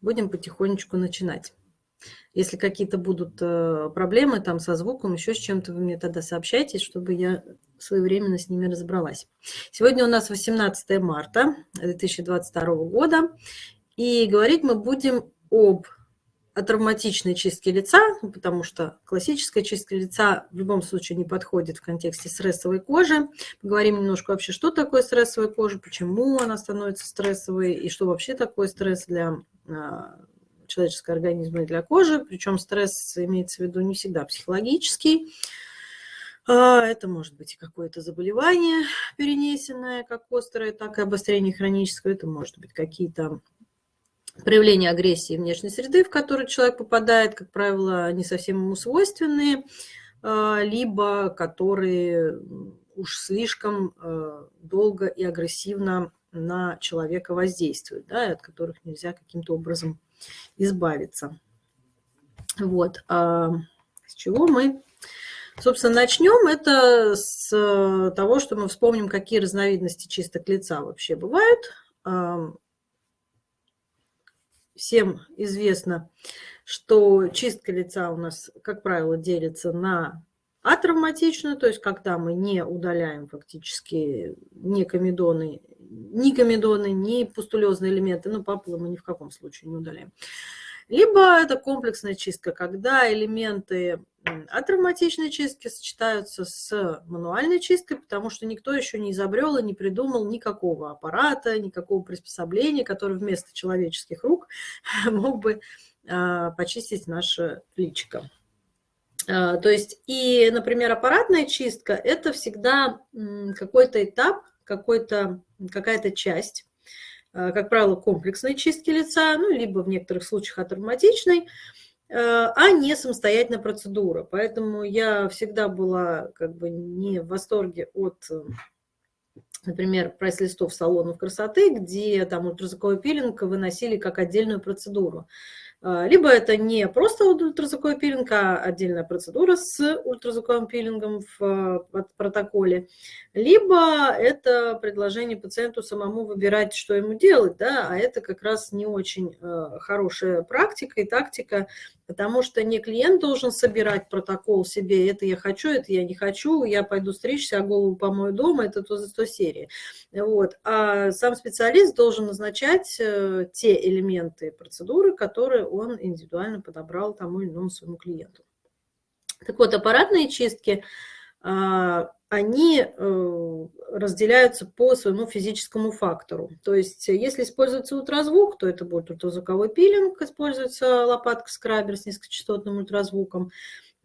будем потихонечку начинать. Если какие-то будут э, проблемы там со звуком, еще с чем-то, вы мне тогда сообщайте, чтобы я своевременно с ними разобралась. Сегодня у нас 18 марта 2022 года, и говорить мы будем об о травматичной чистке лица, потому что классическая чистка лица в любом случае не подходит в контексте стрессовой кожи. Поговорим немножко вообще, что такое стрессовая кожа, почему она становится стрессовой и что вообще такое стресс для человеческого организма и для кожи. Причем стресс имеется в виду не всегда психологический. А, это может быть какое-то заболевание перенесенное, как острое, так и обострение хроническое. Это может быть какие-то проявления агрессии внешней среды, в которую человек попадает, как правило, не совсем ему свойственные, а, либо которые уж слишком а, долго и агрессивно на человека воздействуют, да, от которых нельзя каким-то образом избавиться. Вот. А с чего мы, собственно, начнем? Это с того, что мы вспомним, какие разновидности чисток лица вообще бывают всем известно, что чистка лица у нас, как правило, делится на атравматичную, то есть когда мы не удаляем фактически ни комедоны, ни комедоны, ни пустулезные элементы, ну, папулы мы ни в каком случае не удаляем. Либо это комплексная чистка, когда элементы атравматичной чистки сочетаются с мануальной чисткой, потому что никто еще не изобрел и не придумал никакого аппарата, никакого приспособления, который вместо человеческих рук мог бы а, почистить наше личико. А, то есть и, например, аппаратная чистка – это всегда какой-то этап, какая-то часть, а, как правило, комплексной чистки лица, ну, либо в некоторых случаях атравматичной, Э, а не самостоятельная процедура. Поэтому я всегда была как бы не в восторге от, например, прайс-листов салонов красоты, где там ультразвуковой пилинг выносили как отдельную процедуру. А, либо это не просто ультразвуковой пилинг, а отдельная процедура с ультразвуковым пилингом в протоколе, либо это предложение пациенту самому выбирать, что ему делать, да, а это как раз не очень э, хорошая практика и тактика, потому что не клиент должен собирать протокол себе, это я хочу, это я не хочу, я пойду стричься, а голову помою дома, это то за то серии. Вот. А сам специалист должен назначать э, те элементы процедуры, которые он индивидуально подобрал тому или иному своему клиенту. Так вот, аппаратные чистки а, они э, разделяются по своему физическому фактору. То есть если используется ультразвук, то это будет ультразвуковой пилинг, используется лопатка-скрабер с низкочастотным ультразвуком.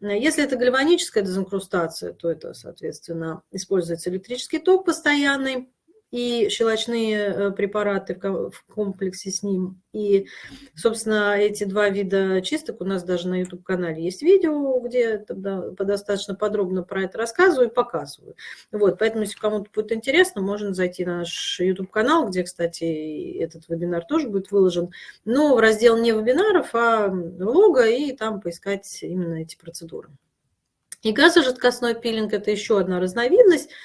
Если это гальваническая дезинкрустация, то это, соответственно, используется электрический ток постоянный, и щелочные э, препараты в комплексе с ним. И, собственно, эти два вида чисток у нас даже на YouTube-канале есть видео, где тогда достаточно подробно про это рассказываю и показываю. Вот, поэтому, если кому-то будет интересно, можно зайти на наш YouTube-канал, где, кстати, этот вебинар тоже будет выложен, но в раздел не вебинаров, а влога, и там поискать именно эти процедуры. И газожидкостной пилинг – это еще одна разновидность –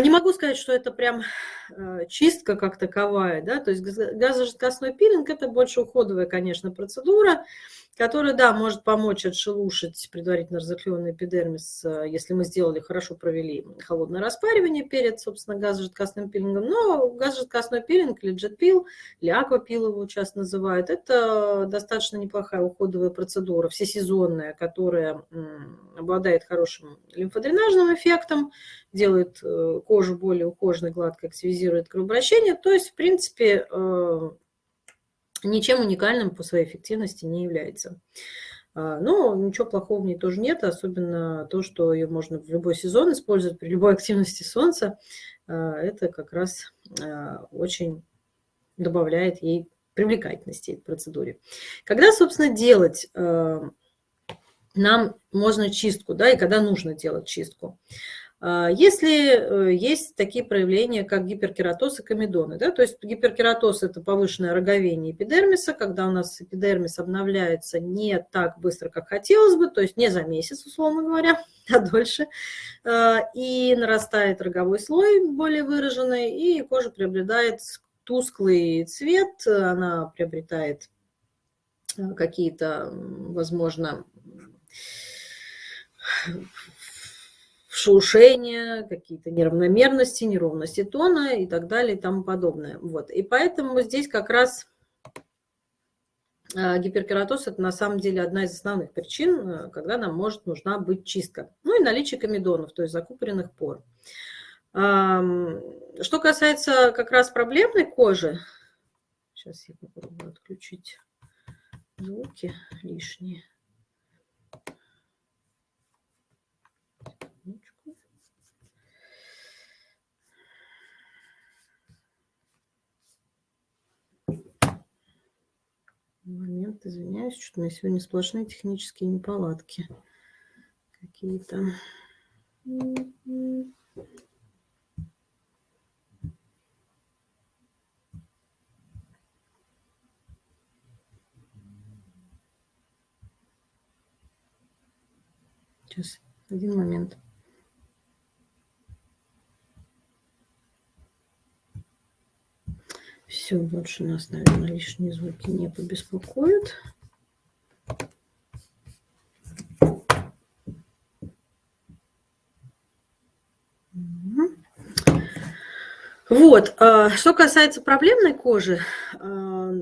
не могу сказать, что это прям а, чистка как таковая, да, то есть газожидкостной пилинг – это больше уходовая, конечно, процедура, которая, да, может помочь отшелушить предварительно разокленный эпидермис, э, если мы сделали, хорошо провели холодное распаривание перед, собственно, газожидкостным пилингом. Но газожидкостной пилинг или джетпил, или аквапил его часто называют, это достаточно неплохая уходовая процедура, всесезонная, которая обладает хорошим лимфодренажным эффектом, делает э, кожу более ухоженной, гладкой, активизирует кровообращение. То есть, в принципе, э, ничем уникальным по своей эффективности не является. А, но ничего плохого в ней тоже нет, особенно то, что ее можно в любой сезон использовать при любой активности солнца. А, это как раз а, очень добавляет ей привлекательности этой процедуре. Когда, собственно, делать нам можно чистку, да, и когда нужно делать чистку? А, если э, есть такие проявления, как гиперкератоз и комедоны, да, то есть гиперкератоз – это повышенное роговение эпидермиса, когда у нас эпидермис обновляется не так быстро, как хотелось бы, то есть не за месяц, условно говоря, а дольше, а, и нарастает роговой слой более выраженный, и кожа приобретает тусклый цвет, она приобретает какие-то, возможно, шелушения, какие-то неравномерности, неровности тона и так далее и тому подобное. Вот. И поэтому здесь как раз а, гиперкератоз – это на самом деле одна из основных причин, э, когда нам может нужна быть чистка. Ну и наличие комедонов, то есть закупоренных пор. Что касается как раз проблемной кожи, сейчас я попробую отключить звуки лишние. Момент, извиняюсь, что у меня сегодня сплошные технические неполадки какие-то. Сейчас, один момент. Все, больше нас, наверное, лишние звуки не побеспокоят. Вот, а, что касается проблемной кожи, а,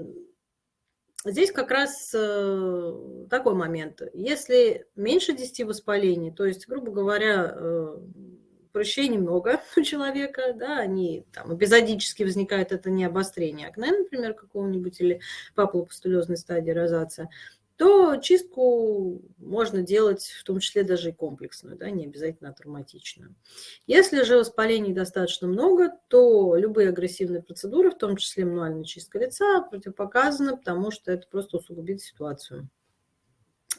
здесь как раз э, такой момент. Если меньше 10 воспалений, то есть, грубо говоря, э, прыщей немного у человека, да, они там эпизодически возникают, это не обострение акне, например, какого-нибудь, или папулопустулезной стадии розация, то чистку можно делать в том числе даже и комплексную, да, не обязательно травматичную. Если же воспалений достаточно много, то любые агрессивные процедуры, в том числе мануальная чистка лица, противопоказаны, потому что это просто усугубит ситуацию.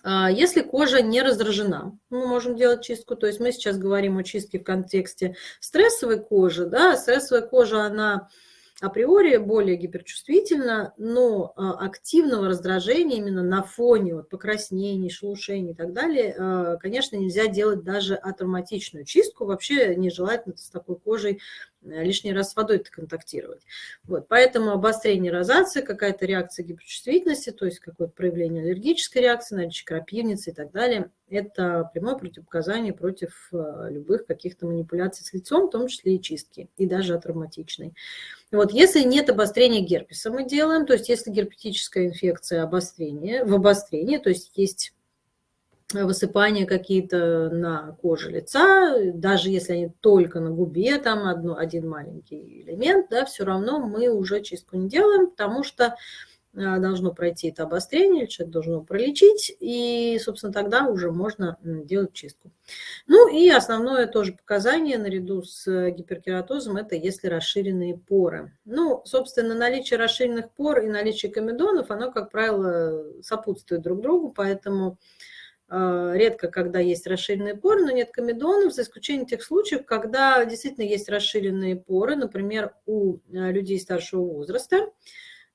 А, если кожа не раздражена, мы можем делать чистку. То есть мы сейчас говорим о чистке в контексте стрессовой кожи. Да? Стрессовая кожа, она априори более гиперчувствительна, но а, активного раздражения именно на фоне вот, покраснений, шелушений и так далее, а, конечно, нельзя делать даже атравматичную чистку. Вообще нежелательно с такой кожей лишний раз с водой контактировать. Вот, поэтому обострение розации, какая-то реакция гиперчувствительности, то есть какое-то проявление аллергической реакции, наличие крапивницы и так далее, это прямое противопоказание против э, любых каких-то манипуляций с лицом, в том числе и чистки, и даже травматичной. Вот, если нет обострения герпеса, мы делаем, то есть если герпетическая инфекция обострение, в обострении, то есть есть высыпания какие-то на коже лица, даже если они только на губе, там одно, один маленький элемент, да, все равно мы уже чистку не делаем, потому что а, должно пройти это обострение, человек должен его пролечить, и, собственно, тогда уже можно делать чистку. Ну и основное тоже показание наряду с гиперкератозом – это если расширенные поры. Ну, собственно, наличие расширенных пор и наличие комедонов, оно, как правило, сопутствует друг другу, поэтому редко, когда есть расширенные поры, но нет комедонов, за исключением тех случаев, когда действительно есть расширенные поры, например, у а, людей старшего возраста,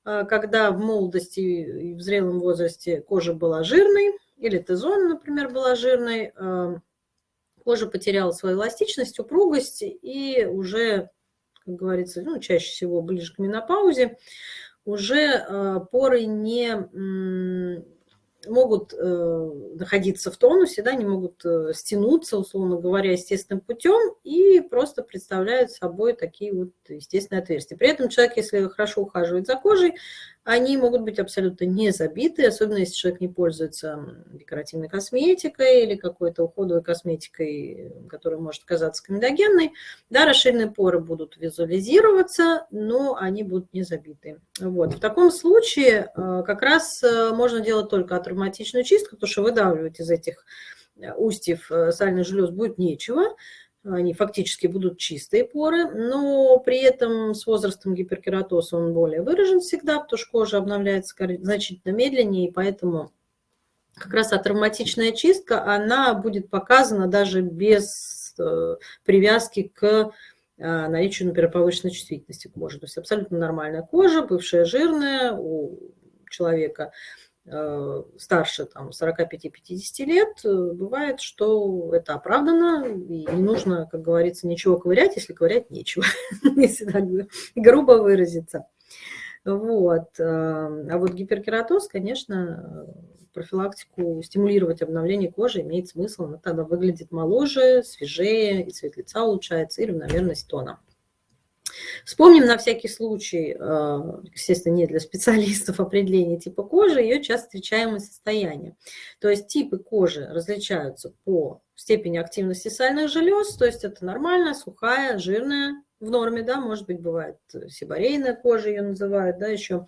а, когда в молодости и в зрелом возрасте кожа была жирной, или Т-зона, например, была жирной, кожа потеряла свою эластичность, упругость, и уже, как говорится, ну, чаще всего ближе к менопаузе, уже поры не могут э, находиться в тонусе, да, не могут э, стянуться, условно говоря, естественным путем и просто представляют собой такие вот естественные отверстия. При этом человек, если хорошо ухаживает за кожей, они могут быть абсолютно не забиты, особенно если человек не пользуется декоративной косметикой или какой-то уходовой косметикой, которая может казаться комедогенной. Да, расширенные поры будут визуализироваться, но они будут не забиты. Вот. В таком случае э, как раз э, можно делать только атравматичную чистку, потому что выдавливать из этих э, устьев сальных желез будет нечего они фактически будут чистые поры, но при этом с возрастом гиперкератоз он более выражен всегда, потому что кожа обновляется значительно медленнее, и поэтому как раз атравматичная чистка, она будет показана даже без э, привязки к э, наличию, например, повышенной чувствительности кожи. То есть абсолютно нормальная кожа, бывшая жирная у человека – старше там, 45-50 лет, э, бывает, что это оправдано, и не нужно, как говорится, ничего ковырять, если ковырять нечего, если так грубо выразиться. Вот. А вот гиперкератоз, конечно, профилактику, стимулировать обновление кожи имеет смысл. Она тогда выглядит моложе, свежее, и цвет лица улучшается, и равномерность тона. Вспомним на всякий случай, э, естественно, не для специалистов определение типа кожи, ее часто встречаемое состояние. То есть типы кожи различаются по степени активности сальных желез, то есть это нормальная, сухая, жирная, в норме, да, может быть, бывает сибарейная кожа, ее называют, да, еще,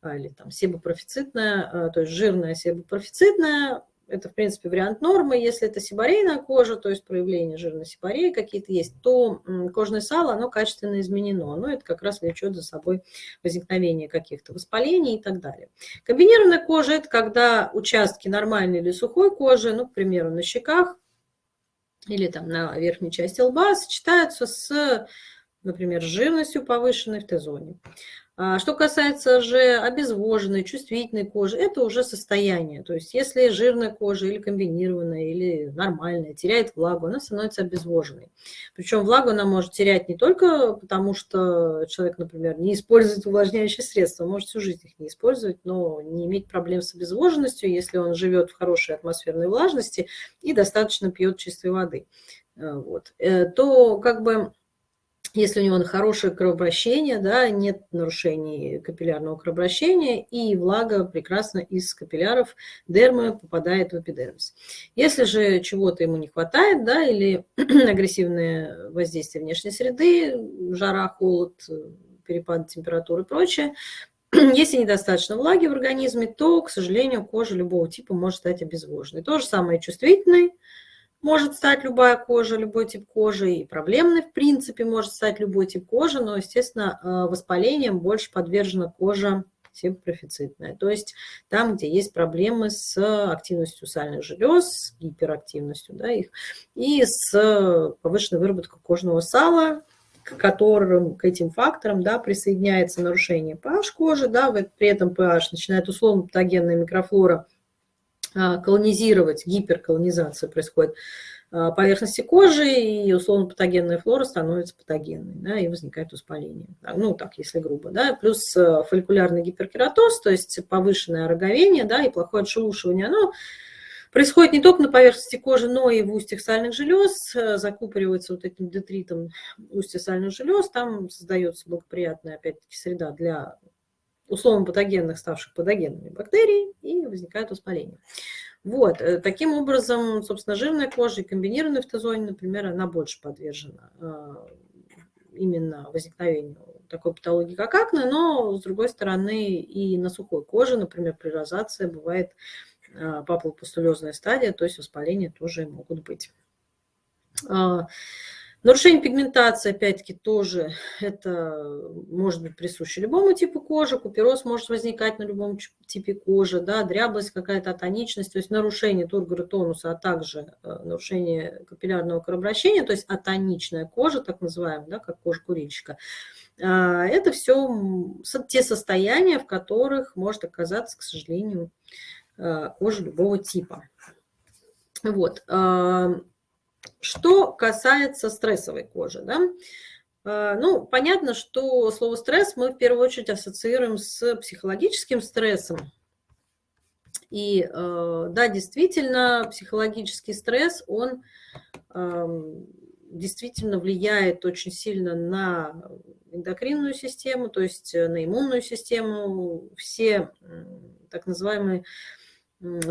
а, или там себопрофицитная, то есть жирная себопрофицитная, это, в принципе, вариант нормы. Если это сибарейная кожа, то есть проявление жирной сибареи какие-то есть, то кожное сало, оно качественно изменено. Но это как раз влечет за собой возникновение каких-то воспалений и так далее. Комбинированная кожа – это когда участки нормальной или сухой кожи, ну, к примеру, на щеках или там на верхней части лба, сочетаются с, например, жирностью повышенной в Т-зоне. А что касается же обезвоженной, чувствительной кожи, это уже состояние. То есть если жирная кожа или комбинированная, или нормальная теряет влагу, она становится обезвоженной. Причем влагу она может терять не только потому, что человек, например, не использует увлажняющие средства, может всю жизнь их не использовать, но не иметь проблем с обезвоженностью, если он живет в хорошей атмосферной влажности и достаточно пьет чистой воды. Э, вот. Э, то как бы если у него хорошее кровообращение, да, нет нарушений капиллярного кровообращения, и влага прекрасно из капилляров дермы попадает в эпидермис. Если же чего-то ему не хватает, да, или агрессивное воздействие внешней среды, жара, холод, перепад температуры и прочее, если недостаточно влаги в организме, то, к сожалению, кожа любого типа может стать обезвоженной. То же самое чувствительной, может стать любая кожа, любой тип кожи, и проблемный, в принципе, может стать любой тип кожи, но, естественно, э, воспалением больше подвержена кожа себопрофицитная, то есть там, где есть проблемы с активностью сальных желез, с гиперактивностью да, их, и с повышенной выработкой кожного сала, к которым, к этим факторам да, присоединяется нарушение pH кожи, да, при этом pH начинает условно патогенная микрофлора – колонизировать, гиперколонизация происходит а, поверхности кожи, и условно патогенная флора становится патогенной, да, и возникает воспаление. Ну, так, если грубо, да. Плюс э, фолликулярный гиперкератоз, то есть повышенное роговение, да, и плохое отшелушивание, оно происходит не только на поверхности кожи, но и в устьях сальных желез, э, закупоривается вот этим детритом устья сальных желез, там создается благоприятная, опять-таки, среда для условно патогенных, ставших патогенными бактерий, и возникает воспаление. Вот, э, таким образом, собственно, жирная кожа и комбинированная фтозоне, например, она больше подвержена э, именно возникновению такой патологии, как акне, но, с другой стороны, и на сухой коже, например, при розации бывает э, папулопустулезная стадия, то есть воспаления тоже могут быть. А, Нарушение пигментации, опять-таки, тоже это может быть присуще любому типу кожи. Купероз может возникать на любом типе кожи, да, дряблость, какая-то атоничность, то есть нарушение тургора тонуса, а также э, нарушение капиллярного кровообращения, то есть атоничная кожа, так называемая, да, как кожа курильщика. А, это все те состояния, в которых может оказаться, к сожалению, э, кожа любого типа. Вот. Что касается стрессовой кожи, да, э, ну, понятно, что слово «стресс» мы в первую очередь ассоциируем с психологическим стрессом. И э, да, действительно, психологический стресс, он эм, действительно влияет очень сильно на эндокринную систему, то есть на иммунную систему. Все так называемые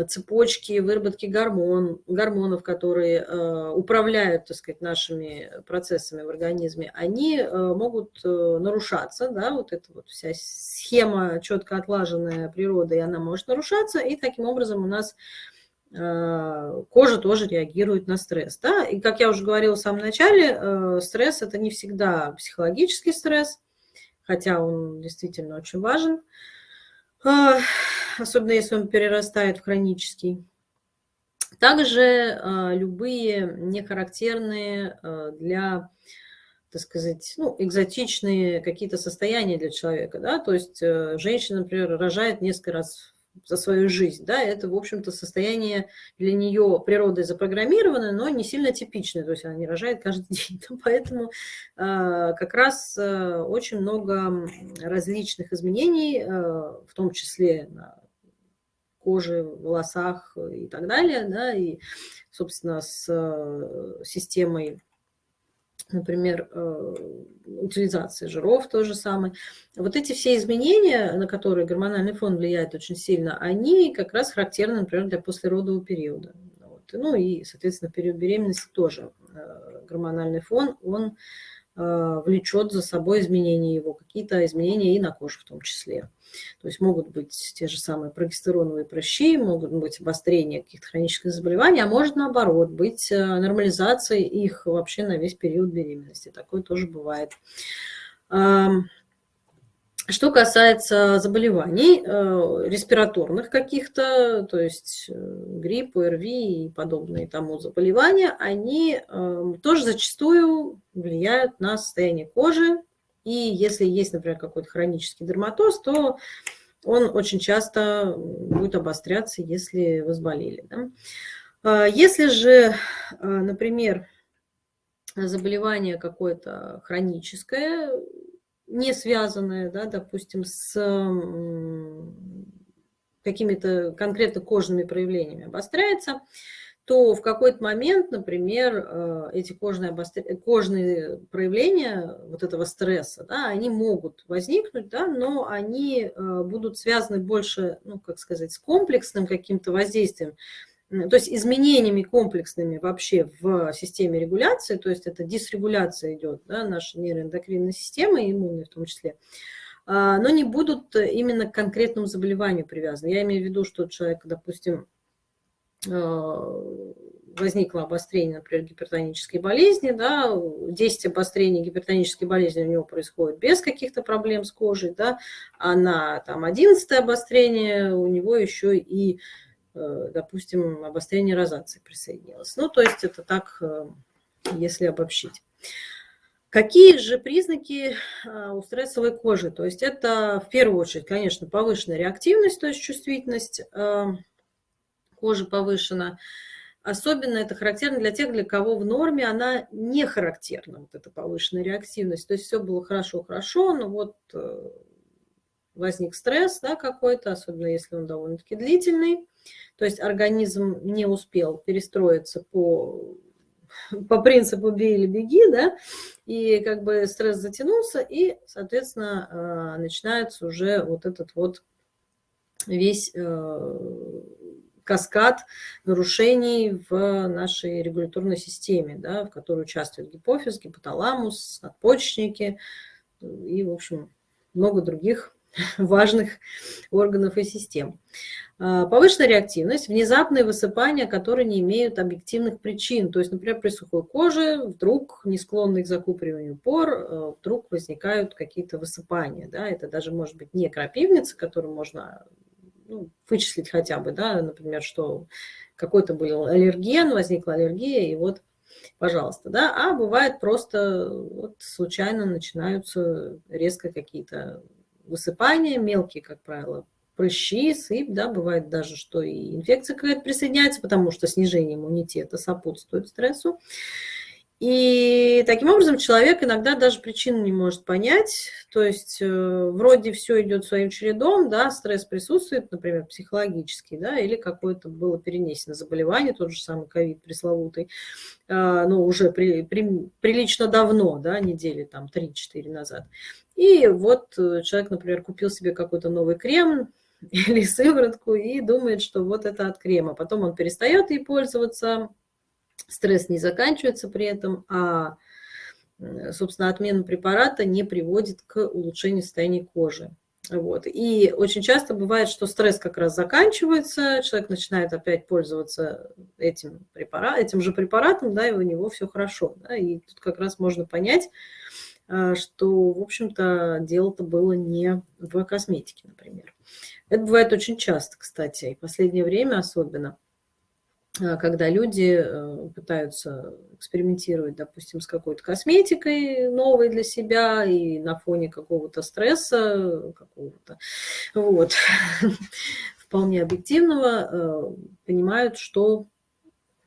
цепочки выработки гормон, гормонов, которые э, управляют, так сказать, нашими процессами в организме, они э, могут э, нарушаться, да, вот эта вот вся схема четко отлаженная природой, она может нарушаться, и таким образом у нас кожа тоже реагирует на стресс. Да? И, как я уже говорила в самом начале, стресс – это не всегда психологический стресс, хотя он действительно очень важен. Особенно если он перерастает в хронический. Также а, любые нехарактерные а, для, так сказать, ну, экзотичные какие-то состояния для человека. Да? То есть э, женщина, например, рожает несколько раз за свою жизнь, да, это, в общем-то, состояние для нее природой запрограммированное, но не сильно типичное, то есть она не рожает каждый день, поэтому как раз очень много различных изменений, в том числе на коже, волосах и так далее, да, и, собственно, с системой например, э, утилизация жиров то же самое. Вот эти все изменения, на которые гормональный фон влияет очень сильно, они как раз характерны, например, для послеродового периода. Вот. Ну и, соответственно, период беременности тоже э, гормональный фон, он влечет за собой изменения его, какие-то изменения и на коже в том числе. То есть могут быть те же самые прогестероновые прыщи, могут быть обострения каких-то хронических заболеваний, а может наоборот быть э, нормализация их вообще на весь период беременности. Такое тоже бывает. Что касается заболеваний э, респираторных каких-то, то есть э, грипп, ОРВИ и подобные тому заболевания, они э, тоже зачастую влияют на состояние кожи. И если есть, например, какой-то хронический дерматоз, то он очень часто будет обостряться, если вы заболели. Да? Если же, например, заболевание какое-то хроническое, не связанное, да, допустим, с какими-то конкретно кожными проявлениями обостряется, то в какой-то момент, например, э, эти кожные, обостр... кожные проявления вот этого стресса, да, они могут возникнуть, да, но они э, будут связаны больше, ну, как сказать, с комплексным каким-то воздействием, то есть изменениями комплексными вообще в системе регуляции, то есть это дисрегуляция идет, да, нашей нейроэндокринной системы, иммунной в том числе, а, но не будут именно к конкретному заболеванию привязаны. Я имею в виду, что человек, допустим, а, возникло обострение, например, гипертонической болезни, да, 10 обострений гипертонической болезни у него происходит без каких-то проблем с кожей, да, а на там, 11 обострение у него еще и допустим, обострение розации присоединилось. Ну, то есть это так, э, если обобщить. Какие же признаки э, у стрессовой кожи? То есть это в первую очередь, конечно, повышенная реактивность, то есть чувствительность кожи повышена. Особенно это характерно для тех, для кого в норме она не характерна, вот эта повышенная реактивность. То есть все было хорошо-хорошо, но вот возник стресс да, какой-то, особенно если он довольно-таки длительный. То есть организм не успел перестроиться по, по принципу «бей или беги», да, и как бы стресс затянулся, и, соответственно, а, начинается уже вот этот вот весь э, каскад нарушений в нашей регуляторной системе, да, в которой участвует гипофиз, гипоталамус, надпочечники и, в общем, много других важных органов и систем. А, повышенная реактивность, внезапные высыпания, которые не имеют объективных причин. То есть, например, при сухой коже вдруг, не склонный к закупориванию пор, э, вдруг возникают какие-то высыпания. Да? Это даже может быть не крапивница, которую можно ну, вычислить хотя бы, да? например, что какой-то был аллерген, возникла аллергия, и вот пожалуйста, да, а бывает просто вот случайно начинаются резко какие-то высыпания, мелкие, как правило, прыщи, сыпь, да, бывает даже, что и инфекция какая-то присоединяется, потому что снижение иммунитета сопутствует стрессу. И таким образом человек иногда даже причину не может понять, то есть э, вроде все идет своим чередом, да, стресс присутствует, например, психологический, да, или какое-то было перенесено заболевание, тот же самый ковид пресловутый, э, ну, уже при, при, прилично давно, да, недели там 3-4 назад. И вот э, человек, например, купил себе какой-то новый крем или сыворотку и думает, что вот это от крема. Потом он перестает ей пользоваться, стресс не заканчивается при этом, а, собственно, отмена препарата не приводит к улучшению состояния кожи. Вот. И очень часто бывает, что стресс как раз заканчивается, человек начинает опять пользоваться этим, препарат, этим же препаратом, да, и у него все хорошо. Да, и тут как раз можно понять, а, что, в общем-то, дело-то было не в косметике, например. Это бывает очень часто, кстати, и в последнее время особенно, когда люди э, пытаются экспериментировать, допустим, с какой-то косметикой новой для себя и на фоне какого-то стресса, какого-то, вот, вполне объективного понимают, что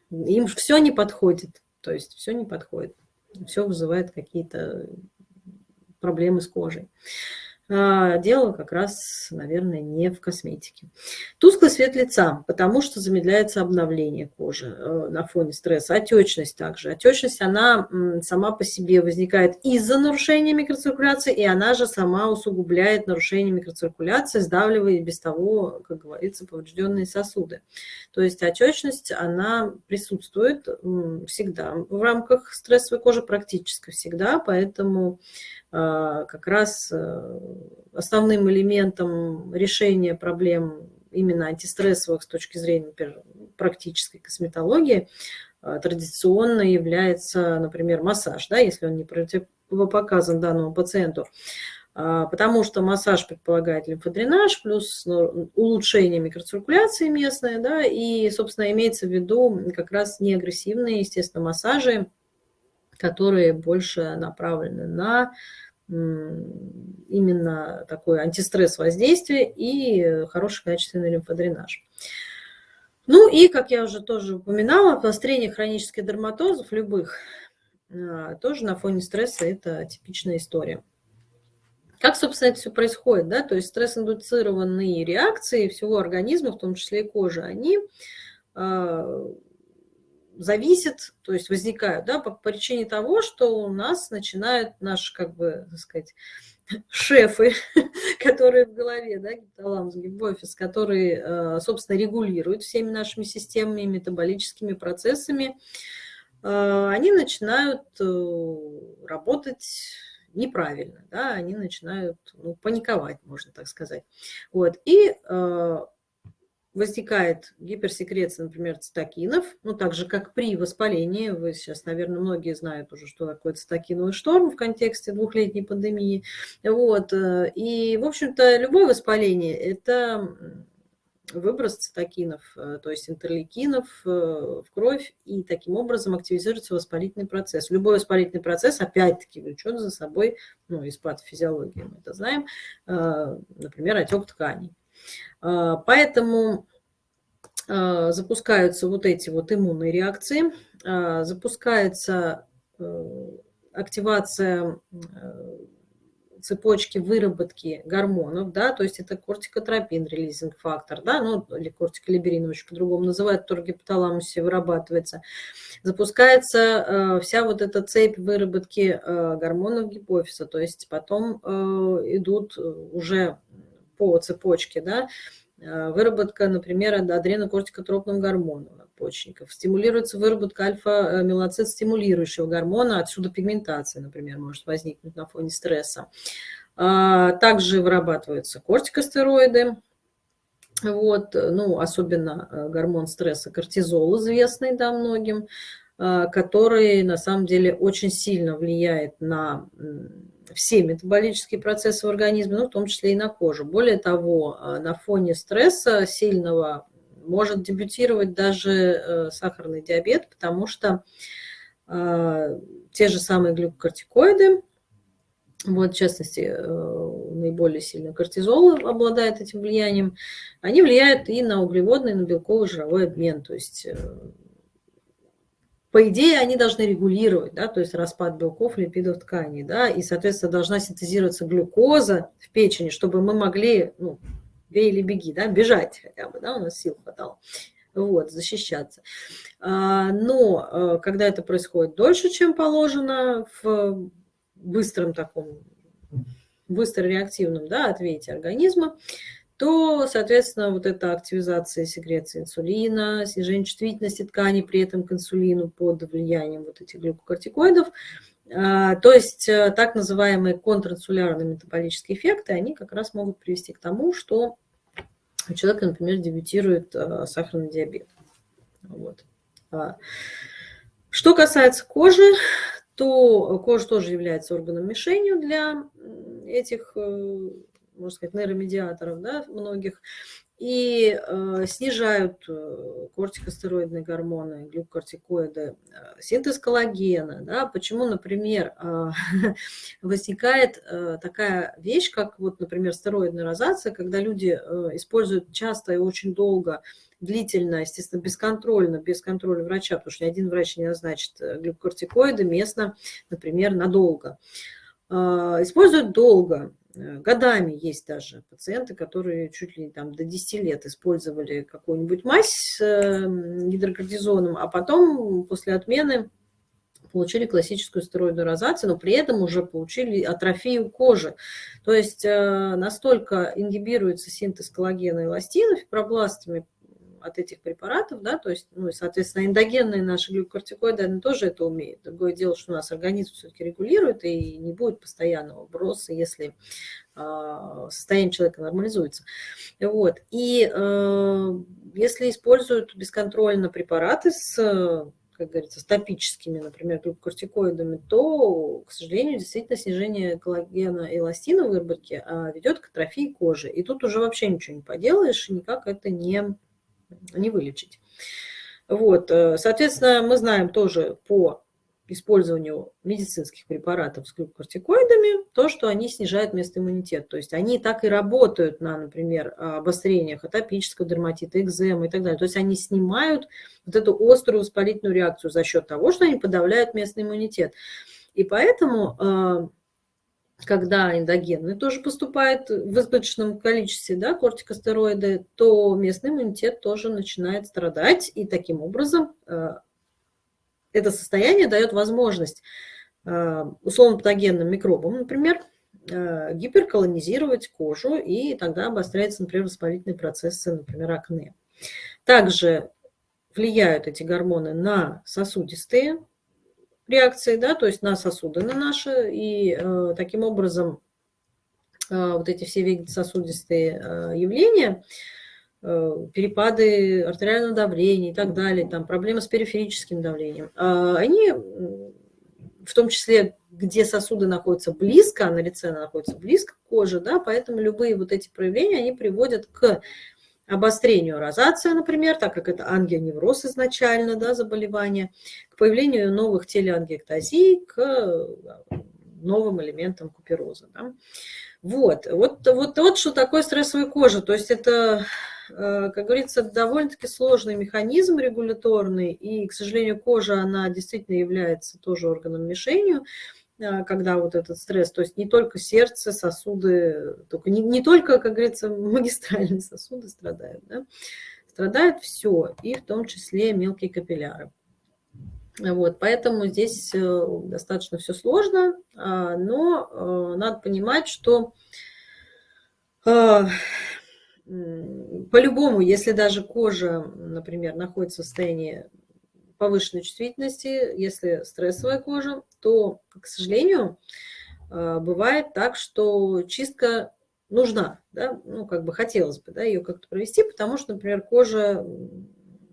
им все не подходит. То есть все не подходит. Все вызывает какие-то проблемы с кожей. А, дело как раз, наверное, не в косметике. Тусклый цвет лица, потому что замедляется обновление кожи э, на фоне стресса. Отечность также. Отечность, она сама по себе возникает из-за нарушения микроциркуляции, и она же сама усугубляет нарушение микроциркуляции, сдавливая без того, как говорится, поврежденные сосуды. То есть отечность, она присутствует всегда в рамках стрессовой кожи, практически всегда, поэтому как раз э, основным элементом решения проблем именно антистрессовых с точки зрения например, практической косметологии а, традиционно является, например, массаж, да, если он не противопоказан данному пациенту. А, потому что массаж предполагает лимфодренаж, плюс ну, улучшение микроциркуляции местной, да, и, собственно, имеется в виду как раз неагрессивные, естественно, массажи, которые больше направлены на именно такой антистресс воздействие и хороший качественный лимфодренаж. Ну и, как я уже тоже упоминала, обострение хронических дерматозов любых а, тоже на фоне стресса это типичная история. Как, собственно, это все происходит? Да? То есть стресс-индуцированные реакции всего организма, в том числе и кожи, они а, зависит, то есть возникают, да, по причине того, что у нас начинают наши, как бы, так сказать, шефы, которые в голове, да, гипоталамус, гипофиз, которые, э, собственно, регулируют всеми нашими системами, метаболическими процессами, э, они начинают э, работать неправильно, да, они начинают ну, паниковать, можно так сказать. Вот. И возникает гиперсекреция, например, цитокинов, ну, так же, как при воспалении. Вы сейчас, наверное, многие знают уже, что такое цитокиновый шторм в контексте двухлетней пандемии. Вот. Э, и, в общем-то, любое воспаление – это выброс цитокинов, э, то есть интерлейкинов э, в кровь, и таким образом активизируется воспалительный процесс. Любой воспалительный процесс, опять-таки, влечет за собой, ну, из патофизиологии мы это знаем, например, отек тканей. А, поэтому а, запускаются вот эти вот иммунные реакции, а, запускается э, активация э, цепочки выработки гормонов, да, то есть это кортикотропин, релизинг фактор, да, ну, или кортиколиберин, очень по-другому называют, который в гипоталамусе вырабатывается. Запускается э, вся вот эта цепь выработки э, гормонов гипофиза, то есть потом э, идут уже по цепочке, да, э, выработка, например, адренокортикотропного гормона надпочечников, стимулируется выработка альфа-мелоцит стимулирующего гормона, отсюда пигментация, например, может возникнуть на фоне стресса. А, также вырабатываются кортикостероиды, вот, ну, особенно э, гормон стресса, кортизол известный, да, многим, э, который на самом деле очень сильно влияет на все метаболические процессы в организме, ну, в том числе и на кожу. Более того, а, на фоне стресса сильного может дебютировать даже э, сахарный диабет, потому что а, те же самые глюкокортикоиды, вот, в частности, э, наиболее сильно кортизол обладает этим влиянием, они влияют и на углеводный, и на белковый жировой обмен. То есть э, по идее, они должны регулировать, да, то есть распад белков, липидов тканей, да, и, соответственно, должна синтезироваться глюкоза в печени, чтобы мы могли, ну, бей или беги, да, бежать хотя бы, да, у нас сил хватало, вот, защищаться. А, но э, когда это происходит дольше, чем положено, в быстром таком, быстро реактивном, да, ответе организма, то, соответственно, вот эта активизация секреции инсулина, снижение чувствительности тканей при этом к инсулину под влиянием вот этих глюкокортикоидов, а, то есть э, так называемые контринсулярные метаболические эффекты, они как раз могут привести к тому, что у человека, например, дебютирует э, сахарный диабет. Вот. А, что касается кожи, то кожа тоже является органом мишенью для этих э, можно сказать, нейромедиаторов, да, многих, и э, снижают э, кортикостероидные гормоны, глюкокортикоиды, э, синтез коллагена. Да? Почему, например, э, возникает э, такая вещь, как, вот, например, стероидная розация, когда люди э, используют часто и очень долго длительно, естественно, бесконтрольно, без контроля врача, потому что ни один врач не назначит э, глюкокортикоиды местно, например, надолго. Используют долго, годами есть даже пациенты, которые чуть ли там до 10 лет использовали какую-нибудь мазь с эм, гидрокортизоном, а потом после отмены получили классическую стероидную розацию, но при этом уже получили атрофию кожи. То есть э, настолько ингибируется синтез коллагена и эластина фибробластами от этих препаратов, да, то есть, ну, и, соответственно, эндогенные наши глюкокортикоиды, они тоже это умеют. Другое дело, что у нас организм все-таки регулирует, и не будет постоянного броса, если э, состояние человека нормализуется. Вот. И э, если используют бесконтрольно препараты с как говорится, с топическими, например, глюкокортикоидами, то, к сожалению, действительно снижение коллагена и эластина в выработке а, ведет к атрофии кожи. И тут уже вообще ничего не поделаешь, никак это не не вылечить. Вот, э, соответственно, мы знаем тоже по использованию медицинских препаратов с глюкокортикоидами, то, что они снижают местный иммунитет. То есть они так и работают на, например, обострениях атопического дерматита, экземы и так далее. То есть они снимают вот эту острую воспалительную реакцию за счет того, что они подавляют местный иммунитет. И поэтому э, когда эндогенный тоже поступает в избыточном количестве, да, кортикостероиды, то местный иммунитет тоже начинает страдать, и таким образом э, это состояние дает возможность э, условно-патогенным микробам, например, э, гиперколонизировать кожу, и тогда обостряются, например, воспалительные процессы, например, акне. Также влияют эти гормоны на сосудистые реакции, да, то есть на сосуды на наши, и э, таким образом э, вот эти все вегетососудистые э, явления, э, перепады артериального давления и так далее, там проблемы с периферическим давлением, э, они в том числе, где сосуды находятся близко, а на лице находится близко к коже, да, поэтому любые вот эти проявления, они приводят к обострению розации, например, так как это ангионевроз изначально, да, заболевание, к появлению новых телеангиэктазий, к э, новым элементам купероза. Да. Вот, вот, вот, вот что такое стрессовая кожа. То есть это, э, как говорится, довольно-таки сложный механизм регуляторный, и, к сожалению, кожа, она действительно является тоже органом мишенью, когда вот этот стресс, то есть не только сердце, сосуды, только, не, не только, как говорится, магистральные сосуды страдают, да? страдает все, и в том числе мелкие капилляры. Вот, поэтому здесь э, достаточно все сложно, а, но э, надо понимать, что по-любому, если даже кожа, например, находится в состоянии повышенной чувствительности, если стрессовая кожа, то, к сожалению, э, бывает так, что чистка нужна, да, ну, как бы хотелось бы, да, ее как-то провести, потому что, например, кожа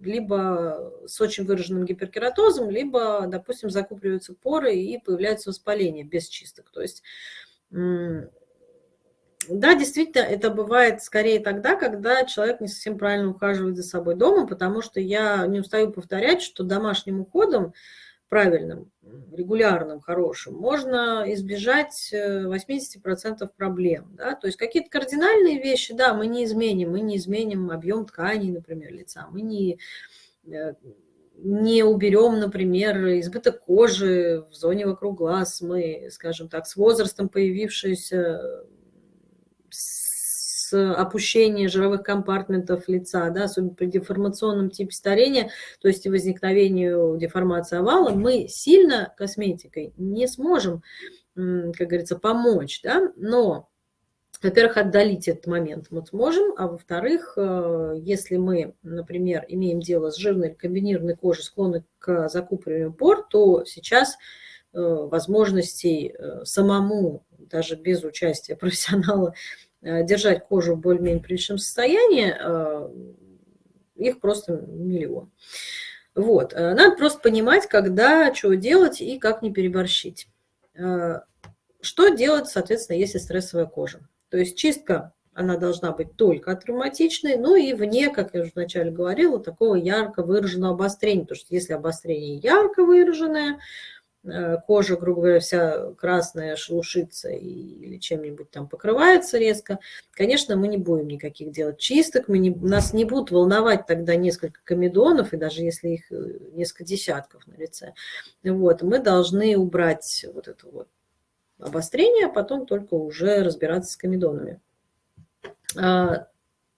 либо с очень выраженным гиперкератозом, либо, допустим, закупливаются поры и появляется воспаление без чисток. То есть да, действительно, это бывает скорее тогда, когда человек не совсем правильно ухаживает за собой дома, потому что я не устаю повторять, что домашним уходом, правильным, регулярным, хорошим, можно избежать 80% э, проблем. Да? То есть какие-то кардинальные вещи, да, мы не изменим, мы не изменим объем тканей, например, лица, мы не э, не уберем, например, избыток кожи в зоне вокруг глаз, мы, скажем так, с возрастом появившиеся с опущения жировых компартментов лица, да, особенно при деформационном типе старения, то есть возникновению деформации овала, мы сильно косметикой не сможем, как говорится, помочь, да, но во-первых, отдалить этот момент мы сможем, а во-вторых, э, если мы, например, имеем дело с жирной комбинированной кожей, склонны к закупориванию пор, то сейчас э, возможностей э, самому, даже без участия профессионала, Э, держать кожу в более-менее приличном состоянии, э, их просто миллион. Вот. Э, надо просто понимать, когда, что делать и как не переборщить. Что делать, соответственно, если стрессовая кожа? То есть чистка, она должна быть только травматичной, ну и вне, как я уже вначале говорила, такого ярко выраженного обострения. Потому что если обострение ярко выраженное, Э, кожа, грубо говоря, вся красная, шелушится или чем-нибудь там покрывается резко, конечно, мы не будем никаких делать чисток, мы не, нас не будут волновать тогда несколько комедонов, и даже если их э, несколько десятков на лице. Вот, мы должны убрать вот это вот обострение, а потом только уже разбираться с комедонами. А,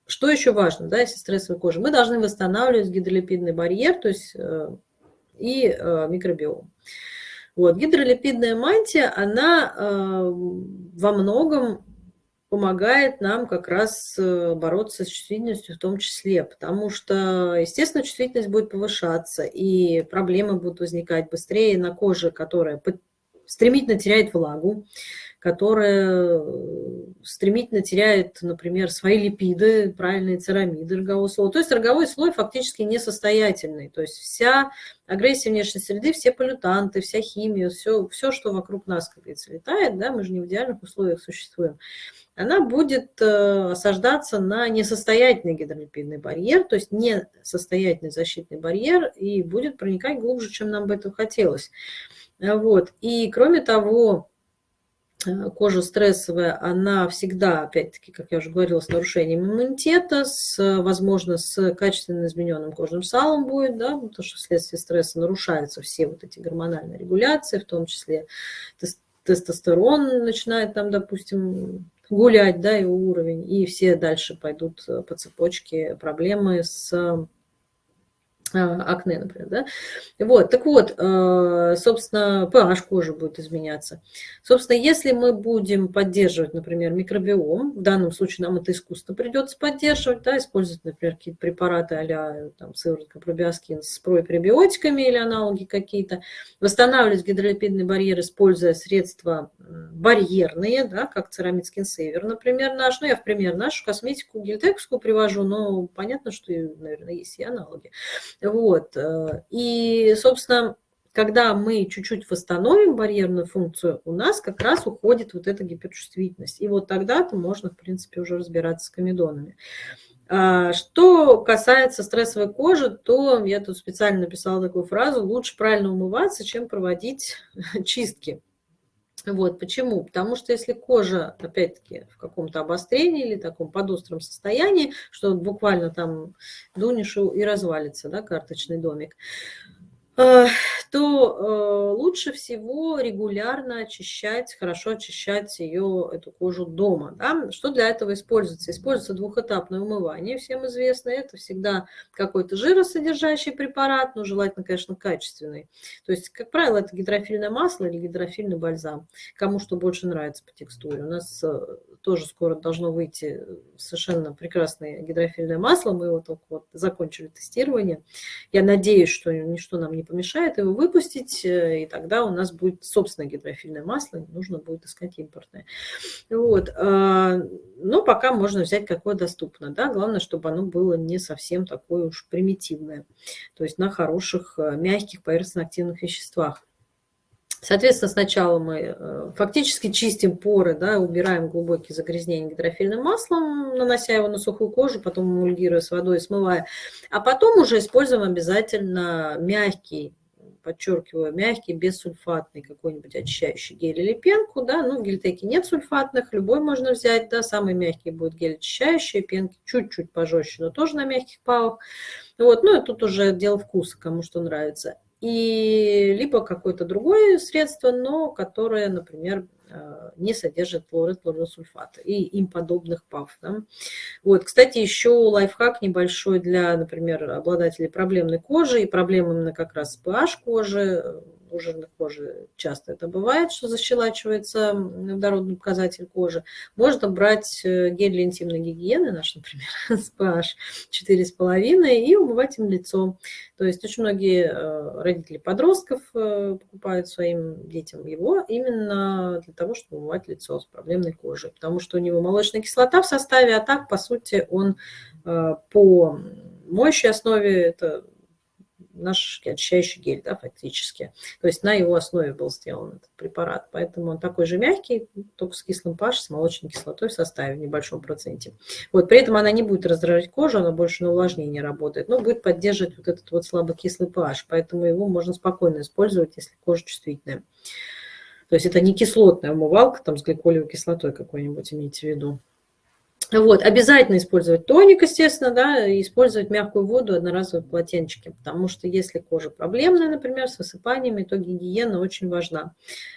что еще важно, да, если стрессовая кожа? Мы должны восстанавливать гидролипидный барьер, то есть э, и микробиом. Вот. Гидролипидная мантия, она э, во многом помогает нам как раз э, бороться с чувствительностью в том числе, потому что, естественно, чувствительность будет повышаться, и проблемы будут возникать быстрее на коже, которая стремительно теряет влагу, которая э, стремительно теряет, например, свои липиды, правильные церамиды рогового слоя. То есть роговой слой фактически несостоятельный. То есть вся агрессия внешней среды, все полютанты, вся химия, все, все что вокруг нас, как говорится, летает, да, мы же не в идеальных условиях существуем, она будет э, осаждаться на несостоятельный гидролипидный барьер, то есть несостоятельный защитный барьер, и будет проникать глубже, чем нам бы этого хотелось. Вот. И кроме того, кожа стрессовая, она всегда, опять-таки, как я уже говорила, с нарушением иммунитета, с, возможно, с качественно измененным кожным салом будет, да, потому что вследствие стресса нарушаются все вот эти гормональные регуляции, в том числе тестостерон начинает там, допустим, гулять, да, его уровень, и все дальше пойдут по цепочке проблемы с акне, например, да? Вот, так вот, э, собственно, pH кожи будет изменяться. Собственно, если мы будем поддерживать, например, микробиом, в данном случае нам это искусство придется поддерживать, да, использовать, например, какие-то препараты а-ля там, сыворотка пробиоскин с препребиотиками или аналоги какие-то, восстанавливать гидролипидный барьер, используя средства барьерные, да, как церамид скинсейвер, например, наш, ну, я в пример нашу косметику гельтековскую привожу, но понятно, что, наверное, есть и аналоги. Вот. Э, и, собственно, когда мы чуть-чуть восстановим барьерную функцию, у нас как раз уходит вот эта гиперчувствительность. И вот тогда-то можно, в принципе, уже разбираться с комедонами. А, что касается стрессовой кожи, то я тут специально написала такую фразу, лучше правильно умываться, чем проводить чистки. Вот, почему? Потому что если кожа, опять-таки, в каком-то обострении или таком подостром состоянии, что буквально там дунешь и развалится, да, карточный домик, Э, то э, лучше всего регулярно очищать, хорошо очищать ее, эту кожу дома. Да? Что для этого используется? Используется двухэтапное умывание, всем известно. Это всегда какой-то жиросодержащий препарат, но желательно, конечно, качественный. То есть, как правило, это гидрофильное масло или гидрофильный бальзам. Кому что больше нравится по текстуре. У нас э, тоже скоро должно выйти совершенно прекрасное гидрофильное масло. Мы его только вот закончили тестирование. Я надеюсь, что ничто нам не помешает его выпустить, э, и тогда у нас будет собственное гидрофильное масло, не нужно будет искать импортное. Вот. А, но пока можно взять какое доступно. Да? Главное, чтобы оно было не совсем такое уж примитивное. То есть на хороших, э, мягких поверхностно-активных веществах. Соответственно, сначала мы э, фактически чистим поры, да, убираем глубокие загрязнения гидрофильным маслом, нанося его на сухую кожу, потом эмульгируя с водой, смывая. А потом уже используем обязательно мягкий, подчеркиваю, мягкий, бессульфатный какой-нибудь очищающий гель или пенку. Да? Ну, гельтеки нет сульфатных, любой можно взять. Да? Самый мягкий будет гель очищающий, пенки чуть-чуть пожестче, но тоже на мягких павах. Вот, ну и тут уже дело вкуса, кому что нравится и либо какое-то другое средство, но которое, например, не содержит флорид, флоросульфата и им подобных ПАВ. Да? Вот, кстати, еще лайфхак небольшой для, например, обладателей проблемной кожи и проблем именно как раз с pH кожи, у жирной кожи часто это бывает, что защелачивается водородный показатель кожи. Можно брать э, гель для интимной гигиены, наш, например, с pH 4,5, и умывать им лицо. То есть очень многие э, родители подростков э, покупают своим детям его именно для того, чтобы умывать лицо с проблемной кожей, потому что у него молочная кислота в составе, а так, по сути, он по моющей основе это наш очищающий гель, да, фактически. То есть на его основе был сделан этот препарат. Поэтому он такой же мягкий, только с кислым pH, с молочной кислотой в составе в небольшом проценте. Вот, при этом она не будет раздражать кожу, она больше на увлажнение работает, но будет поддерживать вот этот вот слабокислый pH. Поэтому его можно спокойно использовать, если кожа чувствительная. То есть это не кислотная умывалка там с гликолевой кислотой какой-нибудь, имейте в виду. Вот, обязательно использовать тоник, естественно, да, использовать мягкую воду, одноразовые полотенчики, потому что если кожа проблемная, например, с высыпаниями, то гигиена очень важна.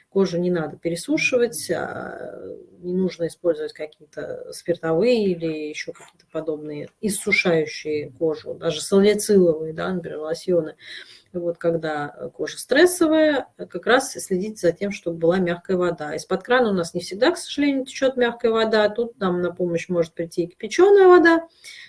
Кожу не надо пересушивать, а не нужно использовать какие-то спиртовые или еще какие-то подобные иссушающие кожу, даже салициловые, да, например, лосьоны вот когда кожа стрессовая, как раз следить за тем, чтобы была мягкая вода. Из-под крана у нас не всегда, к сожалению, течет мягкая вода. Тут нам на помощь может прийти и кипяченая вода,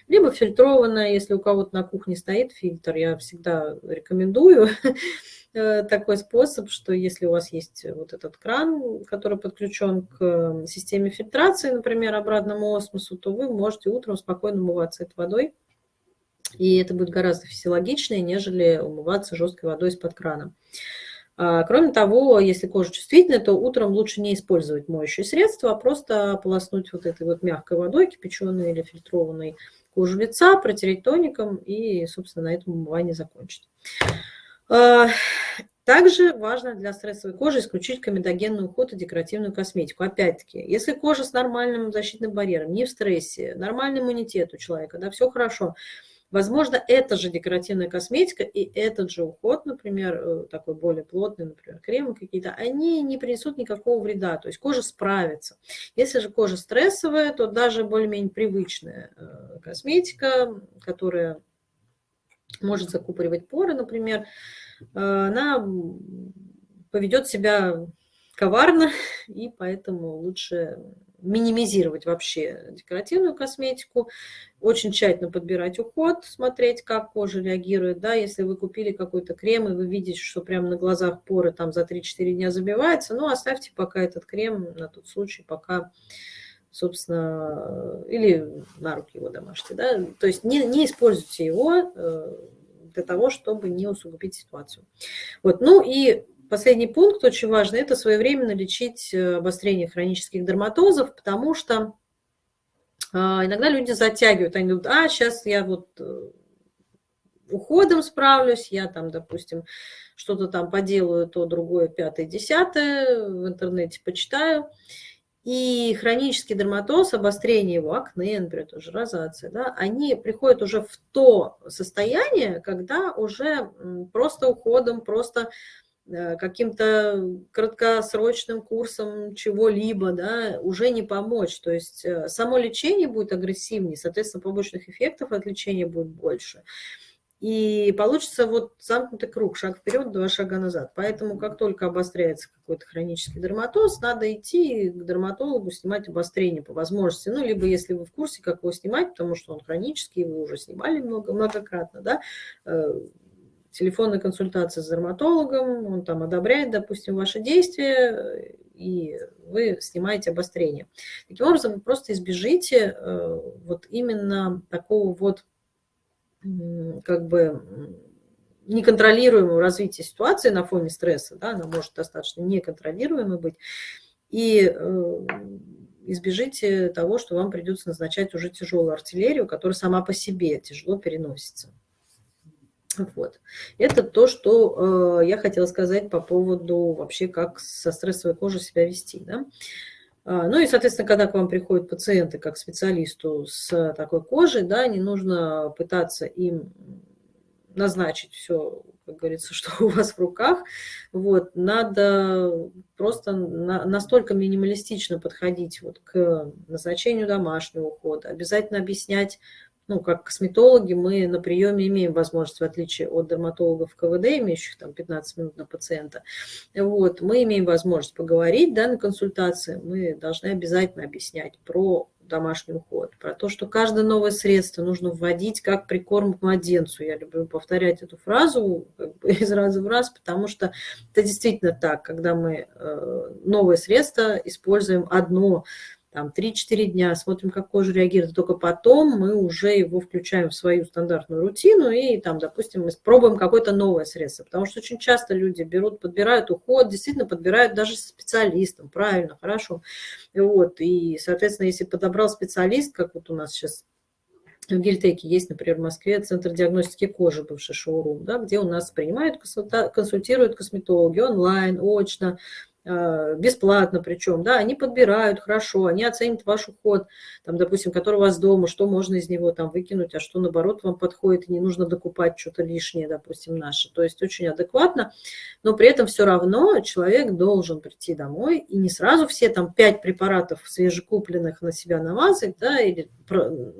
либо фильтрованная, если у кого-то на кухне стоит фильтр. Я всегда рекомендую э, такой способ, что если у вас есть вот этот кран, который подключен к системе фильтрации, например, обратному осмосу, то вы можете утром спокойно умываться этой водой и это будет гораздо физиологичнее, нежели умываться жесткой водой из-под крана. А, кроме того, если кожа чувствительная, то утром лучше не использовать моющие средства, а просто полоснуть вот этой вот мягкой водой, кипяченой или фильтрованной кожу лица, протереть тоником и, собственно, на этом умывание закончить. А, также важно для стрессовой кожи исключить комедогенный уход и декоративную косметику. Опять-таки, если кожа с нормальным защитным барьером, не в стрессе, нормальный иммунитет у человека, да, все хорошо, Возможно, это же декоративная косметика и этот же уход, например, э, такой более плотный, например, кремы какие-то, они не принесут никакого вреда, то есть кожа справится. Если же кожа стрессовая, то даже более-менее привычная э, косметика, которая может закупоривать поры, например, э, она поведет себя коварно, и поэтому лучше минимизировать вообще декоративную косметику, очень тщательно подбирать уход, смотреть, как кожа реагирует. Да, если вы купили какой-то крем, и вы видите, что прямо на глазах поры там за 3-4 дня забивается, ну, оставьте пока этот крем на тот случай, пока собственно, или на руки его домашние, да, то есть не, не используйте его э, для того, чтобы не усугубить ситуацию. Вот, ну и Последний пункт очень важный – это своевременно лечить э, обострение хронических дерматозов, потому что а, иногда люди затягивают, они думают, а, сейчас я вот э, уходом справлюсь, я там, допустим, что-то там поделаю, то другое, пятое, десятое, в интернете почитаю. И хронический дерматоз, обострение его, акне, например, тоже розация, да, они приходят уже в то состояние, когда уже просто уходом, просто каким-то краткосрочным курсом чего-либо, да, уже не помочь. То есть э, само лечение будет агрессивнее, соответственно, побочных эффектов от лечения будет больше. И получится вот замкнутый круг, шаг вперед, два шага назад. Поэтому как только обостряется какой-то хронический дерматоз, надо идти к дерматологу, снимать обострение по возможности. Ну, либо если вы в курсе, как его снимать, потому что он хронический, вы уже снимали много, многократно, да, э, телефонная консультация с дерматологом, он там одобряет, допустим, ваши действия, и вы снимаете обострение. Таким образом, вы просто избежите э, вот именно такого вот как бы неконтролируемого развития ситуации на фоне стресса, да, она может достаточно неконтролируемой быть, и э, избежите того, что вам придется назначать уже тяжелую артиллерию, которая сама по себе тяжело переносится. Вот. Это то, что э, я хотела сказать по поводу вообще, как со стрессовой кожей себя вести. Да? А, ну и, соответственно, когда к вам приходят пациенты как специалисту с такой кожей, да, не нужно пытаться им назначить все, как говорится, что у вас в руках. Вот, надо просто на, настолько минималистично подходить вот к назначению домашнего ухода, обязательно объяснять ну, как косметологи, мы на приеме имеем возможность, в отличие от дерматологов КВД, имеющих там 15 минут на пациента, вот, мы имеем возможность поговорить, да, на консультации, мы должны обязательно объяснять про домашний уход, про то, что каждое новое средство нужно вводить как прикорм к младенцу. Я люблю повторять эту фразу как бы из раза в раз, потому что это действительно так, когда мы э, новое средство используем одно, там 3-4 дня, смотрим, как кожа реагирует, только потом мы уже его включаем в свою стандартную рутину и там, допустим, мы пробуем какое-то новое средство, потому что очень часто люди берут, подбирают уход, действительно подбирают даже со специалистом, правильно, хорошо, вот, и, соответственно, если подобрал специалист, как вот у нас сейчас в Гельтеке есть, например, в Москве Центр диагностики кожи, бывший шоурум, да, где у нас принимают, консультируют косметологи онлайн, очно, бесплатно причем, да, они подбирают хорошо, они оценят ваш уход, там, допустим, который у вас дома, что можно из него там выкинуть, а что, наоборот, вам подходит, и не нужно докупать что-то лишнее, допустим, наше. То есть очень адекватно, но при этом все равно человек должен прийти домой и не сразу все там пять препаратов свежекупленных на себя намазать, да, или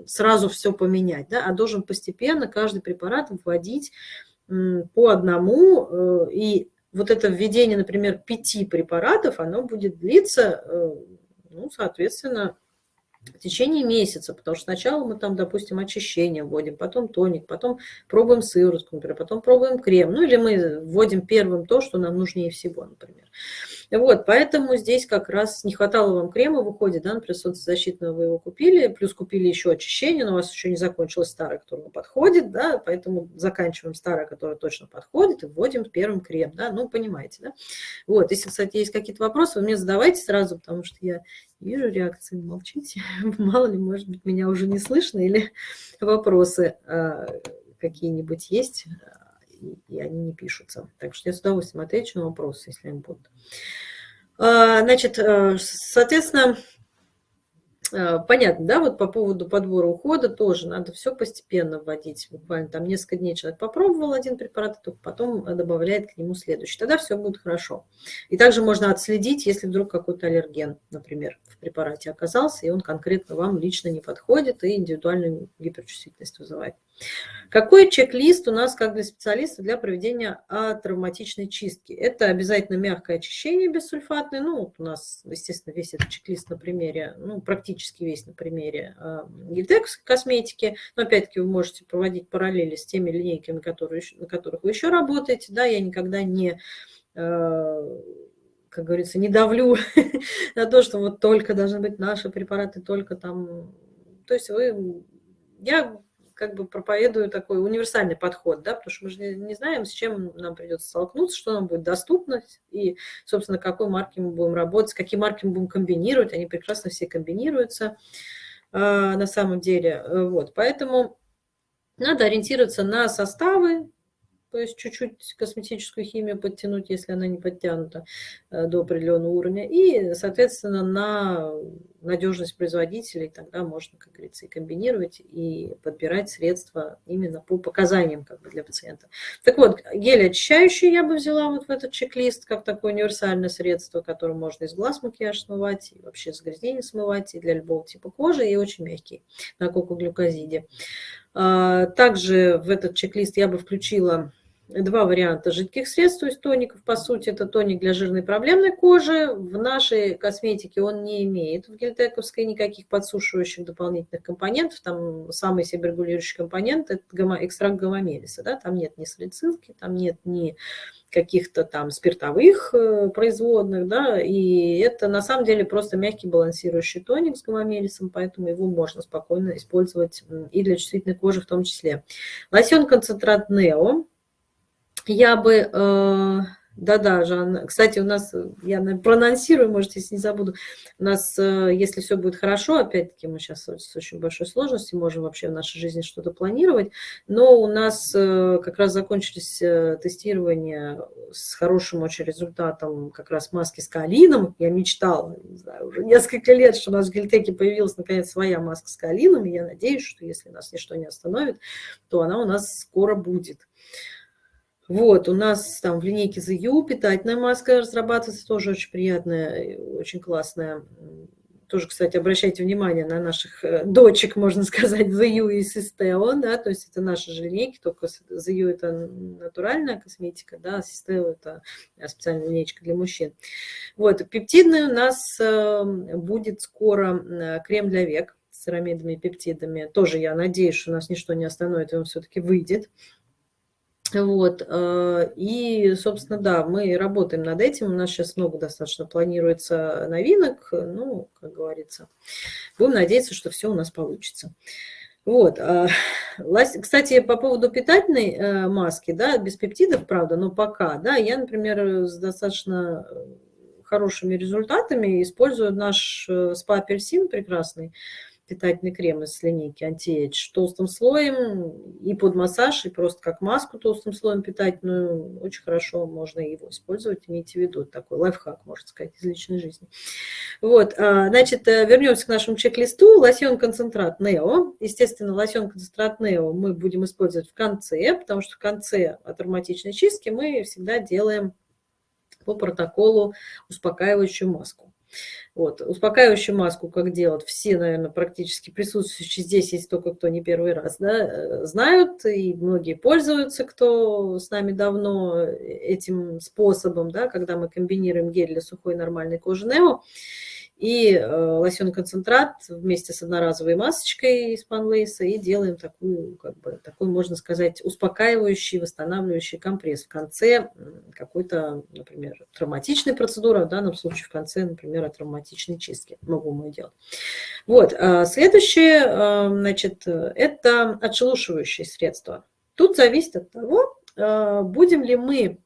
сразу все поменять, да, а должен постепенно каждый препарат вводить по одному э, и вот это введение, например, пяти препаратов, оно будет длиться, э, ну, соответственно, в течение месяца, потому что сначала мы там, допустим, очищение вводим, потом тоник, потом пробуем сыворотку, например, потом пробуем крем, ну или мы вводим первым то, что нам нужнее всего, например. Вот, поэтому здесь как раз не хватало вам крема, выходит, да, например, солнцезащитного вы его купили, плюс купили еще очищение, но у вас еще не закончилось старое, которое подходит, да, поэтому заканчиваем старое, которое точно подходит, и вводим первым крем, да, ну, понимаете, да. Вот, если, кстати, есть какие-то вопросы, вы мне задавайте сразу, потому что я вижу реакции, молчите, мало ли, может быть, меня уже не слышно, или вопросы а, какие-нибудь есть, и они не пишутся. Так что я с удовольствием отвечу на вопросы, если они будут. А, значит, э, соответственно, понятно, да, вот по поводу подбора ухода тоже надо все постепенно вводить. Буквально там несколько дней человек попробовал один препарат, только потом добавляет к нему следующий. Тогда все будет хорошо. И также можно отследить, если вдруг какой-то аллерген, например, в препарате оказался, и он конкретно вам лично не подходит и индивидуальную гиперчувствительность вызывает. Какой чек-лист у нас, как для специалиста, для проведения травматичной чистки? Это обязательно мягкое очищение бессульфатное. Ну, вот у нас, естественно, весь этот чек-лист на примере, ну, практически весь на примере э, Гильтекс косметики. Но, опять-таки, вы можете проводить параллели с теми линейками, которые, на которых вы еще работаете. Да, я никогда не э, как говорится, не давлю на то, что вот только должны быть наши препараты, только там... То есть вы... Я как бы проповедую такой универсальный подход, да, потому что мы же не знаем, с чем нам придется столкнуться, что нам будет доступно, и, собственно, какой марки мы будем работать, какие марки мы будем комбинировать, они прекрасно все комбинируются э, на самом деле, вот, поэтому надо ориентироваться на составы, то есть чуть-чуть косметическую химию подтянуть, если она не подтянута э, до определенного уровня, и, соответственно, на надежность производителей тогда можно, как говорится, и комбинировать, и подбирать средства именно по показаниям как бы, для пациента. Так вот, гель очищающий я бы взяла вот в этот чек-лист, как такое универсальное средство, которым можно из глаз макияж смывать, и вообще загрязнение смывать, и для любого типа кожи, и очень мягкий на кокоглюкозиде. А, также в этот чек-лист я бы включила два варианта жидких средств, то есть тоников. По сути, это тоник для жирной проблемной кожи. В нашей косметике он не имеет, в гельтековской, никаких подсушивающих дополнительных компонентов. Там самый себорегулирующий компонент – это экстракт гомомелиса. Да? Там нет ни салицилки, там нет ни каких-то там спиртовых э, производных, да, и это на самом деле просто мягкий балансирующий тоник с гомомелисом, поэтому его можно спокойно использовать и для чувствительной кожи в том числе. Лосьон-концентрат Нео, я бы, э, да-да, Жан, кстати, у нас, я проанонсирую, может, если не забуду, у нас, э, если все будет хорошо, опять-таки мы сейчас с очень большой сложностью можем вообще в нашей жизни что-то планировать, но у нас э, как раз закончились тестирования с хорошим очень результатом как раз маски с калином. Я мечтала, не знаю, уже несколько лет, что у нас в Гельтеке появилась наконец своя маска с калином, и я надеюсь, что если нас ничто не остановит, то она у нас скоро будет. Вот, у нас там в линейке You питательная маска разрабатывается, тоже очень приятная, очень классная. Тоже, кстати, обращайте внимание на наших э, дочек, можно сказать, You и Sisteo, да, то есть это наши же линейки, только You это натуральная косметика, да, а Sisteo это специальная линейка для мужчин. Вот, пептидный у нас эм, будет скоро э, крем для век с церамидами и пептидами. Тоже я надеюсь, что нас ничто не остановит, и он все-таки выйдет. Вот, э, и, собственно, да, мы работаем над этим, у нас сейчас много достаточно планируется новинок, ну, как говорится, будем надеяться, что все у нас получится. Вот, а, кстати, по поводу питательной э, маски, да, без пептидов, правда, но пока, да, я, например, с достаточно хорошими результатами использую наш э, спа-апельсин прекрасный, питательный крем из линейки Anti-Age толстым слоем и под массаж, и просто как маску толстым слоем питательную. Очень хорошо можно его использовать, имейте в виду. Такой лайфхак, можно сказать, из личной жизни. Вот, а, значит, э, вернемся к нашему чек-листу. Лосьон-концентрат Нео. Естественно, лосьон-концентрат Нео мы будем использовать в конце, потому что в конце от ароматичной чистки мы всегда делаем по протоколу успокаивающую маску. Вот. Успокаивающую маску, как делать, все, наверное, практически присутствующие здесь, есть только кто не первый раз, да, э, знают, и многие пользуются, кто с нами давно э, этим способом, да, когда мы комбинируем гель для сухой нормальной кожи Нео и э, лосьон концентрат вместе с одноразовой масочкой из панлейса и делаем такую, как бы, такой, можно сказать, успокаивающий, восстанавливающий компресс в конце какой-то, например, травматичной процедуры, в данном случае в конце, например, травматичной чистки. Могу мы делать. Вот, а следующее, э, значит, это отшелушивающие средства. Тут зависит от того, э, будем ли мы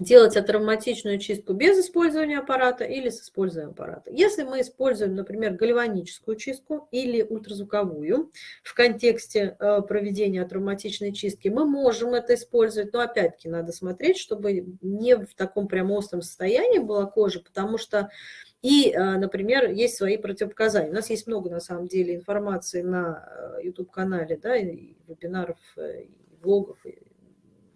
делать атравматичную чистку без использования аппарата или с использованием аппарата. Если мы используем, например, гальваническую чистку или ультразвуковую в контексте э, проведения травматичной чистки, мы можем это использовать, но опять-таки надо смотреть, чтобы не в таком прям остром состоянии была кожа, потому что и, э, например, есть свои противопоказания. У нас есть много, на самом деле, информации на э, YouTube-канале, да, и вебинаров, и блогов,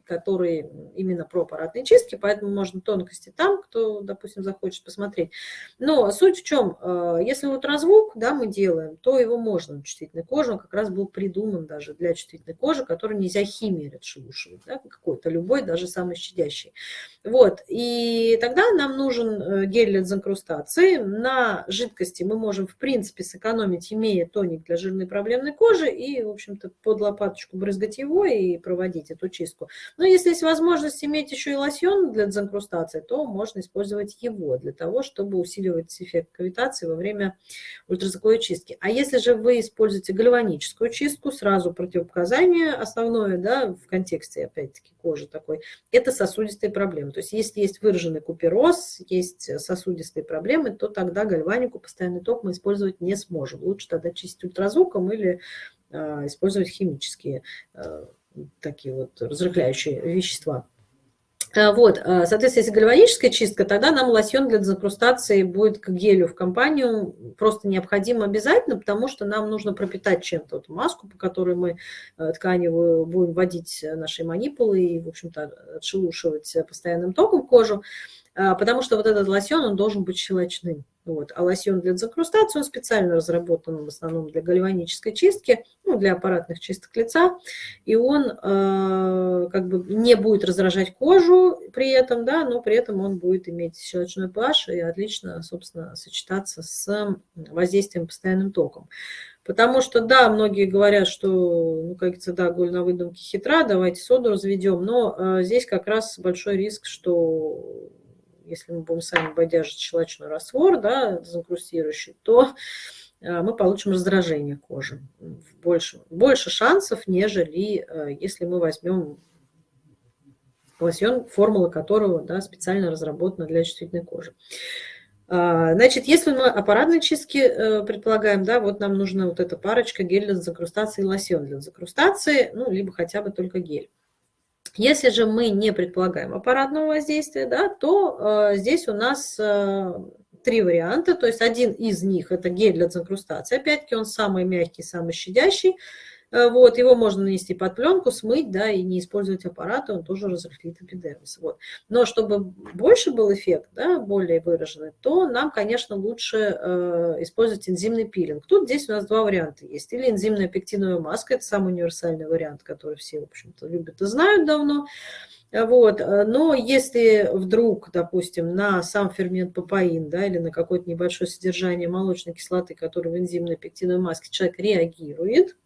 которые именно про аппаратные чистки, поэтому можно тонкости там, кто, допустим, захочет посмотреть. Но суть в чем, э, если ультразвук да, мы делаем, то его можно на чувствительной коже, он как раз был придуман даже для чувствительной кожи, которую нельзя химией отшелушивать, да, какой-то любой, даже самый щадящий. Вот, и тогда нам нужен э, гель для дезинкрустации. На жидкости мы можем, в принципе, сэкономить, имея тоник для жирной проблемной кожи, и, в общем-то, под лопаточку брызгать его и проводить эту чистку. Но если есть возможность иметь еще и лосьон для дезинкрустации, то можно использовать его для того, чтобы усиливать эффект кавитации во время ультразвуковой чистки. А если же вы используете гальваническую чистку, сразу противопоказание основное да, в контексте, опять-таки, кожи такой, это сосудистые проблемы. То есть если есть выраженный купероз, есть сосудистые проблемы, то тогда гальванику, постоянный ток мы использовать не сможем. Лучше тогда чистить ультразвуком или э, использовать химические э, такие вот разрыхляющие вещества. А, вот, а, соответственно, если гальваническая чистка, тогда нам лосьон для дезинкрустации будет к гелю в компанию просто необходим обязательно, потому что нам нужно пропитать чем-то эту маску, по которой мы э, тканевую будем вводить наши манипулы и, в общем-то, отшелушивать постоянным током кожу, потому что вот этот лосьон, он должен быть щелочным. Вот. А лосьон для дезинкрустации, он специально разработан в основном для гальванической чистки, ну, для аппаратных чисток лица, и он э, как бы не будет раздражать кожу при этом, да, но при этом он будет иметь щелочной pH и отлично, собственно, сочетаться с воздействием постоянным током. Потому что, да, многие говорят, что, ну, как говорится, да, голь на выдумке хитра, давайте соду разведем, но э, здесь как раз большой риск, что если мы будем сами бодяжить щелочной раствор, да, дезинкрустирующий, то э, мы получим раздражение кожи. Больше, больше шансов, нежели э, если мы возьмем лосьон, формула которого да, специально разработана для чувствительной кожи. А, значит, если мы аппаратные чистки э, предполагаем, да, вот нам нужна вот эта парочка гель для закрустации и лосьон для закрустации, ну, либо хотя бы только гель. Если же мы не предполагаем аппаратного воздействия, да, то э, здесь у нас э, три варианта. То есть один из них – это гель для дезинкрустации. Опять-таки он самый мягкий, самый щадящий. Э, вот, его можно нанести под пленку, смыть, да, и не использовать аппарат, он тоже разрыхлит эпидермис. Вот. Но чтобы больше был эффект, да, более выраженный, то нам, конечно, лучше э, использовать энзимный пилинг. Тут здесь у нас два варианта есть. Или энзимная пектиновая маска, это самый универсальный вариант, который все, в общем-то, любят и знают давно. Вот. Но если вдруг, допустим, на сам фермент папаин да, или на какое-то небольшое содержание молочной кислоты, который в энзимной пектиновой маске человек реагирует,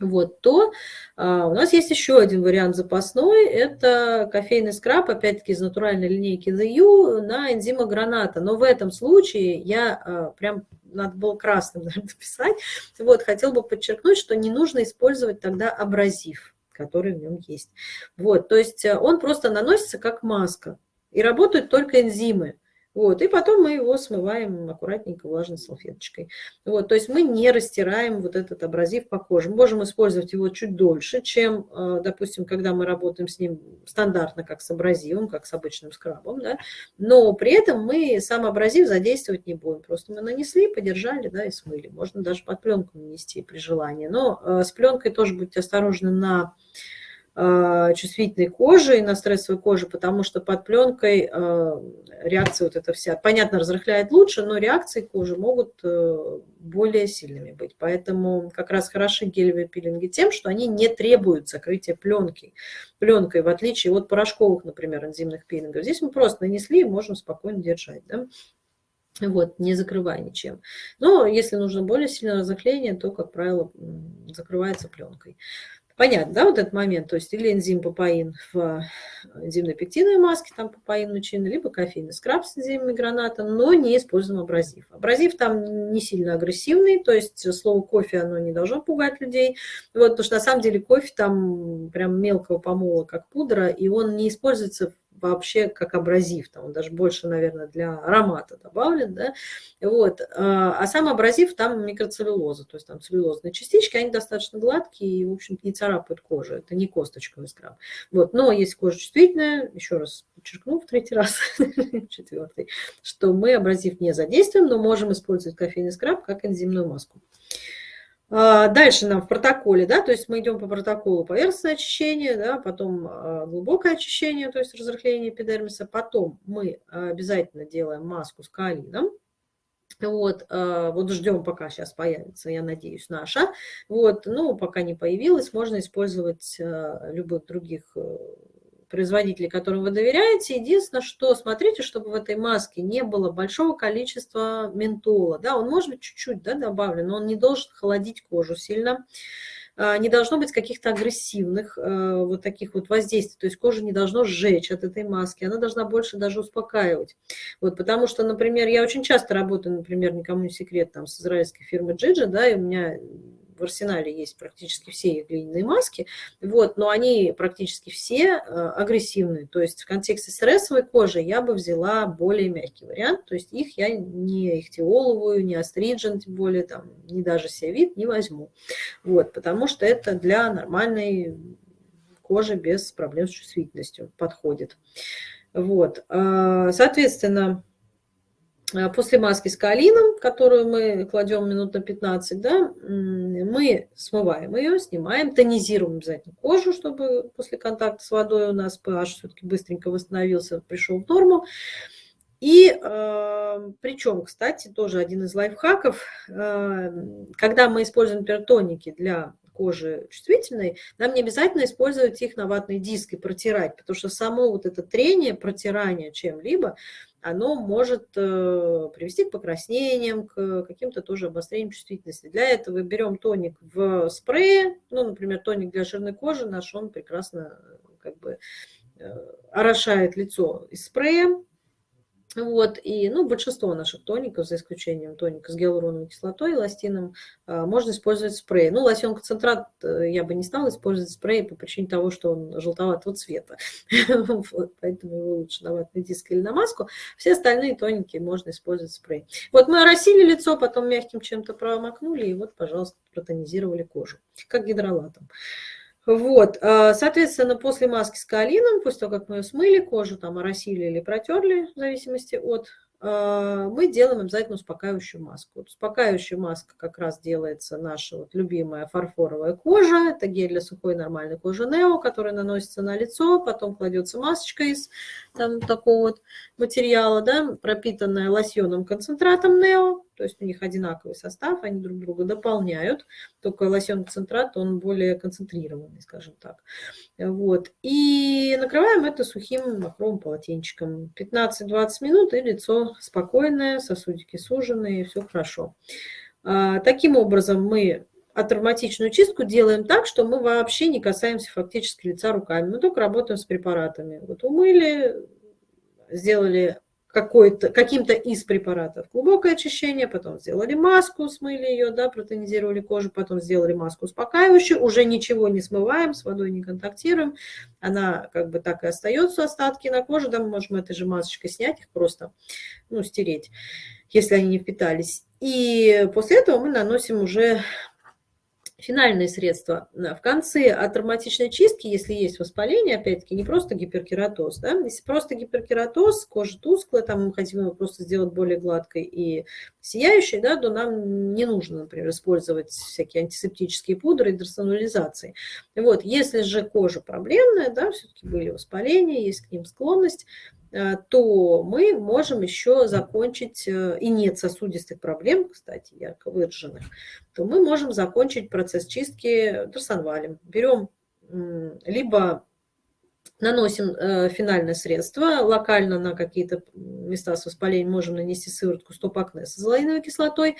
вот, то а, у нас есть еще один вариант запасной. Это кофейный скраб, опять-таки из натуральной линейки The U на энзима граната. Но в этом случае я а, прям, надо было красным наверное, писать, вот, хотел бы подчеркнуть, что не нужно использовать тогда абразив, который в нем есть. Вот, то есть э, он просто наносится как маска. И работают только энзимы. Вот, и потом мы его смываем аккуратненько влажной салфеточкой. Вот, то есть мы не растираем вот этот абразив по коже. Мы можем использовать его чуть дольше, чем, э, допустим, когда мы работаем с ним стандартно, как с абразивом, как с обычным скрабом, да, но при этом мы сам абразив задействовать не будем. Просто мы нанесли, подержали, да, и смыли. Можно даже под пленку нанести при желании. Но э, с пленкой тоже будьте осторожны на чувствительной кожи и на стрессовой коже, потому что под пленкой э, реакция вот эта вся, понятно, разрыхляет лучше, но реакции кожи могут э, более сильными быть. Поэтому как раз хороши гелевые пилинги тем, что они не требуют закрытия пленки, пленкой, в отличие от порошковых, например, энзимных пилингов. Здесь мы просто нанесли и можем спокойно держать. Да? Вот, не закрывая ничем. Но если нужно более сильное разоклеение, то, как правило, закрывается пленкой. Понятно, да, вот этот момент, то есть или энзим папаин в энзимно-пектиновой маске, там папаин лучины, либо кофейный скраб с энзимами граната, но не используем абразив. Абразив там не сильно агрессивный, то есть слово кофе, оно не должно пугать людей, вот, потому что на самом деле кофе там прям мелкого помола, как пудра, и он не используется вообще как абразив, там он даже больше, наверное, для аромата добавлен, да, вот, а, а сам абразив там микроцеллюлоза, то есть там целлюлозные частички, они достаточно гладкие и, в общем-то, не царапают кожу, это не косточковый скраб, вот, но если кожа чувствительная, еще раз подчеркну в третий раз, четвертый, что мы абразив не задействуем, но можем использовать кофейный скраб как энзимную маску. А, дальше нам в протоколе, да, то есть мы идем по протоколу поверхностное очищение, да, потом а, глубокое очищение, то есть разрыхление эпидермиса, потом мы обязательно делаем маску с каолином, вот, а, вот ждем, пока сейчас появится, я надеюсь, наша. Вот, ну, пока не появилась, можно использовать любых других э, производителей, которым вы доверяете. Единственное, что смотрите, чтобы в этой маске не было большого количества ментола. Да, он может быть чуть-чуть да, добавлен, но он не должен холодить кожу сильно. А, не должно быть каких-то агрессивных э, вот таких вот воздействий. То есть кожа не должно сжечь от этой маски, она должна больше даже успокаивать. Вот, потому что, например, я очень часто работаю, например, никому не секрет, там, с израильской фирмой Джиджи, да, и у меня в арсенале есть практически все их глиняные маски, вот, но они практически все э, агрессивные. То есть в контексте стрессовой кожи я бы взяла более мягкий вариант, то есть их я не ихтиоловую, не астриджен, тем более, там, не даже севит не возьму. Вот, потому что это для нормальной кожи без проблем с чувствительностью подходит. Вот, э, соответственно, после маски с каолином, которую мы кладем минут на 15, да, мы смываем ее, снимаем, тонизируем обязательно кожу, чтобы после контакта с водой у нас pH все-таки быстренько восстановился, пришел в норму. И э, причем, кстати, тоже один из лайфхаков, э, когда мы используем пертоники для кожи чувствительной, нам не обязательно использовать их на ватный диск и протирать, потому что само вот это трение, протирание чем-либо, оно может э, привести к покраснениям, к каким-то тоже обострениям чувствительности. Для этого берем тоник в спрее, ну, например, тоник для жирной кожи наш, он прекрасно как бы э, орошает лицо из спрея, вот, и, ну, большинство наших тоников, за исключением тоника с гиалуроновой кислотой и ластином, а, можно использовать спрей. Ну, лосьон-концентрат э, я бы не стала использовать спрей по причине того, что он желтоватого цвета. поэтому его лучше на ватный диск или на маску. Все остальные тоники можно использовать спрей. Вот мы оросили лицо, потом мягким чем-то промокнули, и вот, пожалуйста, протонизировали кожу, как гидролатом. Вот, а, соответственно, после маски с каолином, после того, как мы ее смыли, кожу там оросили или протерли, в зависимости от а, мы делаем обязательно успокаивающую маску. Вот успокаивающая маска как раз делается наша вот любимая фарфоровая кожа. Это гель для сухой нормальной кожи Нео, который наносится на лицо, потом кладется масочка из там, такого вот материала, да, пропитанная лосьоном концентратом Нео. То есть у них одинаковый состав, они друг друга дополняют. Только лосьон-концентрат, он более концентрированный, скажем так. Вот. И накрываем это сухим махровым полотенчиком. 15-20 минут, и лицо спокойное, сосудики суженные, все хорошо. А, таким образом мы а травматичную чистку делаем так, что мы вообще не касаемся фактически лица руками. Мы только работаем с препаратами. Вот умыли, сделали каким-то из препаратов глубокое очищение, потом сделали маску, смыли ее, да, протонизировали кожу, потом сделали маску успокаивающую, уже ничего не смываем, с водой не контактируем, она как бы так и остается, остатки на коже, да, мы можем этой же масочкой снять их просто, ну, стереть, если они не впитались. И после этого мы наносим уже финальные средства. В конце от травматичной чистки, если есть воспаление, опять-таки, не просто гиперкератоз, да, если просто гиперкератоз, кожа тусклая, там мы хотим его просто сделать более гладкой и сияющей, да, то нам не нужно, например, использовать всякие антисептические пудры и дросонулизации. Вот, если же кожа проблемная, да, все-таки были воспаления, есть к ним склонность, Э, то мы можем еще закончить, э, и нет сосудистых проблем, кстати, ярко выраженных, то мы можем закончить процесс чистки торсонвалем. Берем либо наносим э, финальное средство, локально на какие-то места с воспалением можем нанести сыворотку стоп-акне с азолаиновой кислотой,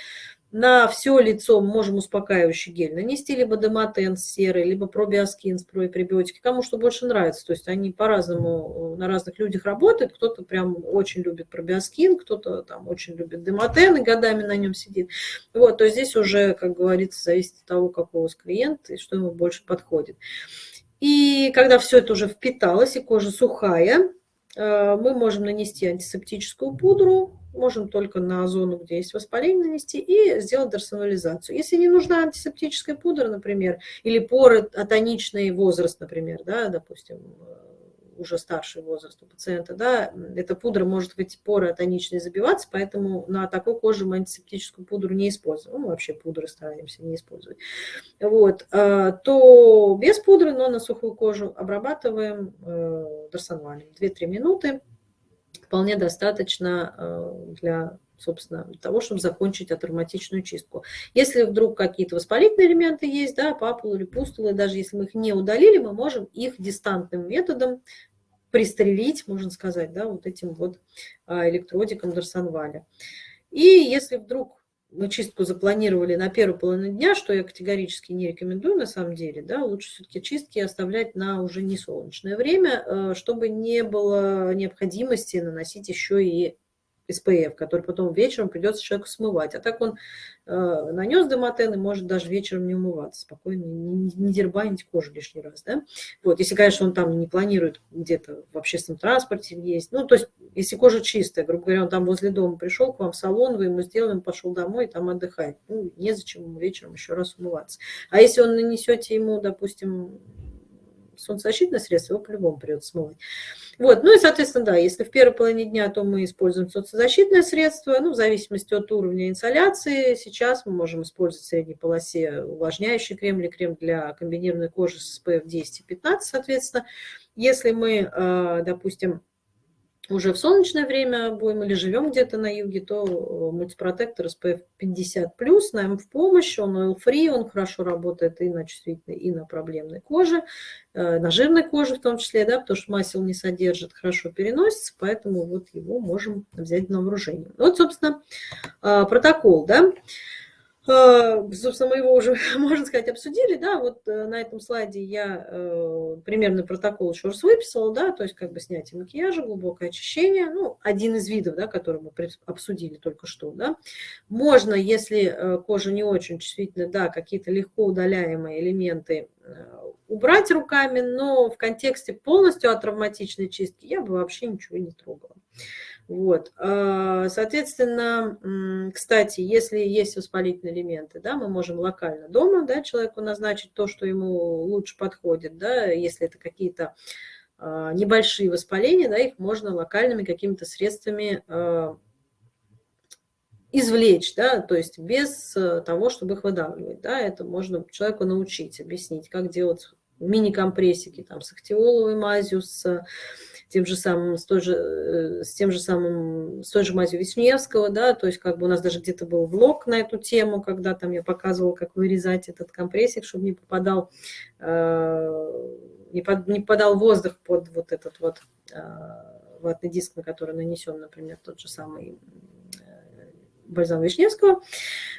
на все лицо можем успокаивающий гель нанести, либо дематен серый, либо пробиоскин с пребиотики, кому что больше нравится. То есть они по-разному на разных людях работают. Кто-то прям очень любит пробиоскин, кто-то там очень любит дематен и годами на нем сидит. Вот, то здесь уже, как говорится, зависит от того, какого у вас клиент и что ему больше подходит. И когда все это уже впиталось и кожа сухая, э, мы можем нанести антисептическую пудру, можем только на зону, где есть воспаление нанести, и сделать дерсонализацию. Если не нужна антисептическая пудра, например, или поры атоничный возраст, например, да, допустим, уже старший возраст у пациента, да, эта пудра может в эти поры атоничные забиваться, поэтому на такой коже мы антисептическую пудру не используем. Ну, вообще пудры стараемся не использовать. Вот, а, то без пудры, но на сухую кожу обрабатываем э, дорсонвалем 2-3 минуты. Вполне достаточно э, для собственно, того, чтобы закончить атравматичную чистку. Если вдруг какие-то воспалительные элементы есть, да, папулы или пустулы, даже если мы их не удалили, мы можем их дистантным методом пристрелить, можно сказать, да, вот этим вот а, электродиком Дарсонваля. И если вдруг мы чистку запланировали на первую половину дня, что я категорически не рекомендую на самом деле, да, лучше все-таки чистки оставлять на уже не солнечное время, э, чтобы не было необходимости наносить еще и SPF, который потом вечером придется человеку смывать. А так он э, нанес демотен и может даже вечером не умываться, спокойно, не, не дербанить кожу лишний раз. Да? Вот, если, конечно, он там не планирует где-то в общественном транспорте есть. Ну, то есть, если кожа чистая, грубо говоря, он там возле дома пришел к вам в салон, вы ему сделали, он пошел домой и там отдыхает. Ну, незачем ему вечером еще раз умываться. А если он нанесете ему, допустим, солнцезащитное средство, его по-любому придется смывать. Вот, ну и, соответственно, да, если в первой половине дня, то мы используем солнцезащитное средство, ну, в зависимости от уровня инсоляции. Сейчас мы можем использовать в средней полосе увлажняющий крем или крем для комбинированной кожи с SPF 10 и 15, соответственно. Если мы, э, допустим, уже в солнечное время будем или живем где-то на юге, то э, мультипротектор SPF 50+, нам в помощь, он oil-free, он хорошо работает и на чувствительной, и на проблемной коже, э, на жирной коже в том числе, да, потому что масел не содержит, хорошо переносится, поэтому вот его можем взять на вооружение. Вот, собственно, э, протокол, да. А, собственно, мы его уже, можно сказать, обсудили, да, вот э, на этом слайде я э, примерный протокол раз выписала, да, то есть как бы снятие макияжа, глубокое очищение, ну, один из видов, да, который мы обсудили только что, да. Можно, если э, кожа не очень чувствительна, да, какие-то легко удаляемые элементы убрать руками, но в контексте полностью от травматичной чистки я бы вообще ничего не трогала. Вот. А, соответственно, кстати, если есть воспалительные элементы, да, мы можем локально дома да, человеку назначить то, что ему лучше подходит. Да, если это какие-то а, небольшие воспаления, да, их можно локальными какими-то средствами а, извлечь, да, то есть без э, того, чтобы их выдавливать. Да, это можно человеку научить, объяснить, как делать мини-компрессики там, с актиоловой мазью, с тем же самым, с, той же, э, с тем же самым, с той же мазью Вишневского, да, то есть как бы у нас даже где-то был влог на эту тему, когда там я показывала, как вырезать этот компрессик, чтобы не попадал, э, не, под, не попадал воздух под вот этот вот э, ватный диск, на который нанесен, например, тот же самый бальзам Вишневского.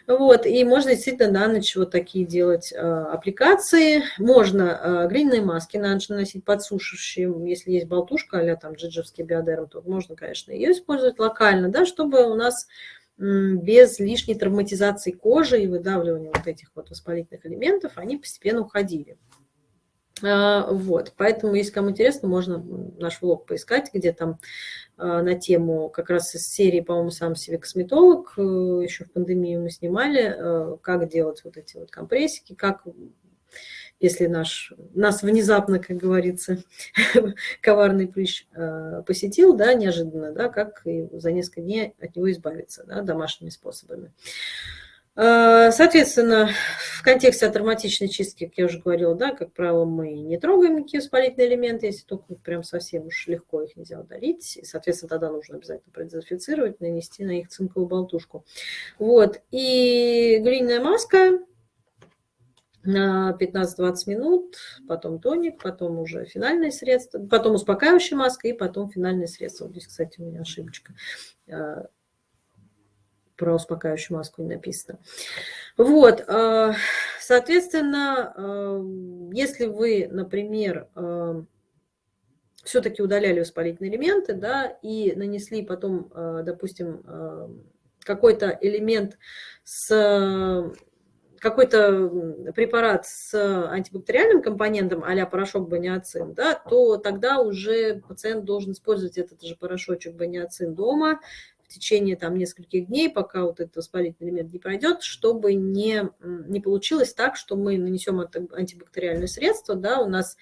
Вот, и можно действительно на ночь вот такие делать аппликации. Можно глиняные маски на ночь наносить подсушивающие, если есть болтушка, а там джиджевский биодерм, то можно, конечно, ее использовать локально, да, чтобы у нас без лишней травматизации кожи и выдавливания вот этих вот воспалительных элементов, они постепенно уходили. А, вот, поэтому, если кому интересно, можно наш влог поискать, где там а, на тему как раз из серии, по-моему, сам себе косметолог, э, еще в пандемию мы снимали, э, как делать вот эти вот компрессики, как если наш, нас внезапно, как говорится, коварный прыщ э, посетил, да, неожиданно, да, как за несколько дней от него избавиться, да, домашними способами. Э, соответственно, в контексте атравматичной чистки, как я уже говорила, да, как правило, мы не трогаем никакие воспалительные элементы, если только прям совсем уж легко их нельзя удалить. И, соответственно, тогда нужно обязательно продезинфицировать, нанести на них цинковую болтушку. Вот. И глиняная маска на 15-20 минут, потом тоник, потом уже финальное средство, потом успокаивающая маска и потом финальное средство. Вот здесь, кстати, у меня ошибочка. Э, про успокаивающую маску не написано. Вот, э, соответственно, э, если вы, например, все-таки удаляли воспалительные элементы, да, и нанесли потом, допустим, какой-то элемент с какой-то препарат с антибактериальным компонентом, а порошок баниацин, да, то тогда уже пациент должен использовать этот же порошочек баниацин дома течение там, нескольких дней, пока вот этот воспалительный элемент не пройдет, чтобы не, не получилось так, что мы нанесем антибактериальное средство, да, у нас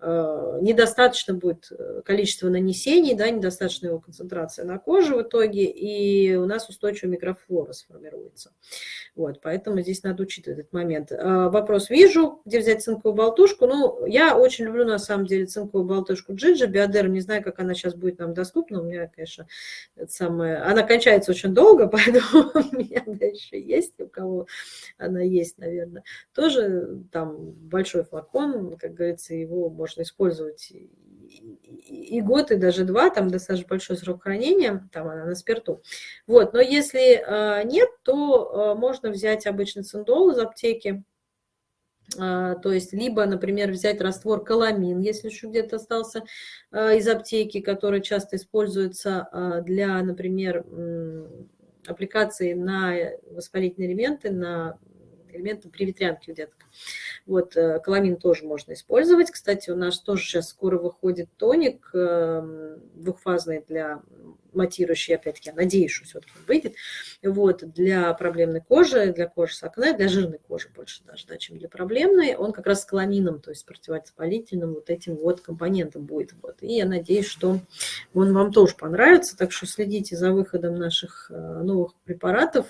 недостаточно будет э, количество нанесений, да, недостаточно его концентрация на коже в итоге, и у нас устойчивая микрофлора сформируется. Вот, поэтому здесь надо учитывать этот момент. Э, вопрос вижу, где взять цинковую болтушку. Ну, я очень люблю, на самом деле, цинковую болтушку Джиджи, Биодерм, не знаю, как она сейчас будет нам доступна, у меня, конечно, это самое... она кончается очень долго, поэтому у меня дальше есть, у кого она есть, наверное. Тоже там большой флакон, как говорится, его можно можно использовать и год, и даже два, там достаточно большой срок хранения, там она на спирту. Вот, но если э, нет, то э, можно взять обычный циндол из аптеки, э, то есть либо, например, взять раствор каламин, если еще где-то остался из аптеки, который часто используется для, например, аппликации на воспалительные элементы, на элементы при ветрянке у деток. Вот, э, каламин тоже можно использовать. Кстати, у нас тоже сейчас скоро выходит тоник эм, двухфазный для матирующий, опять-таки, я надеюсь, что все-таки выйдет, вот, для проблемной кожи, для кожи с акне, для жирной кожи больше даже, да, чем для проблемной, он как раз с каламином, то есть противовоспалительным вот этим вот компонентом будет. Вот. И я надеюсь, что он вам тоже понравится, так что следите за выходом наших э, новых препаратов,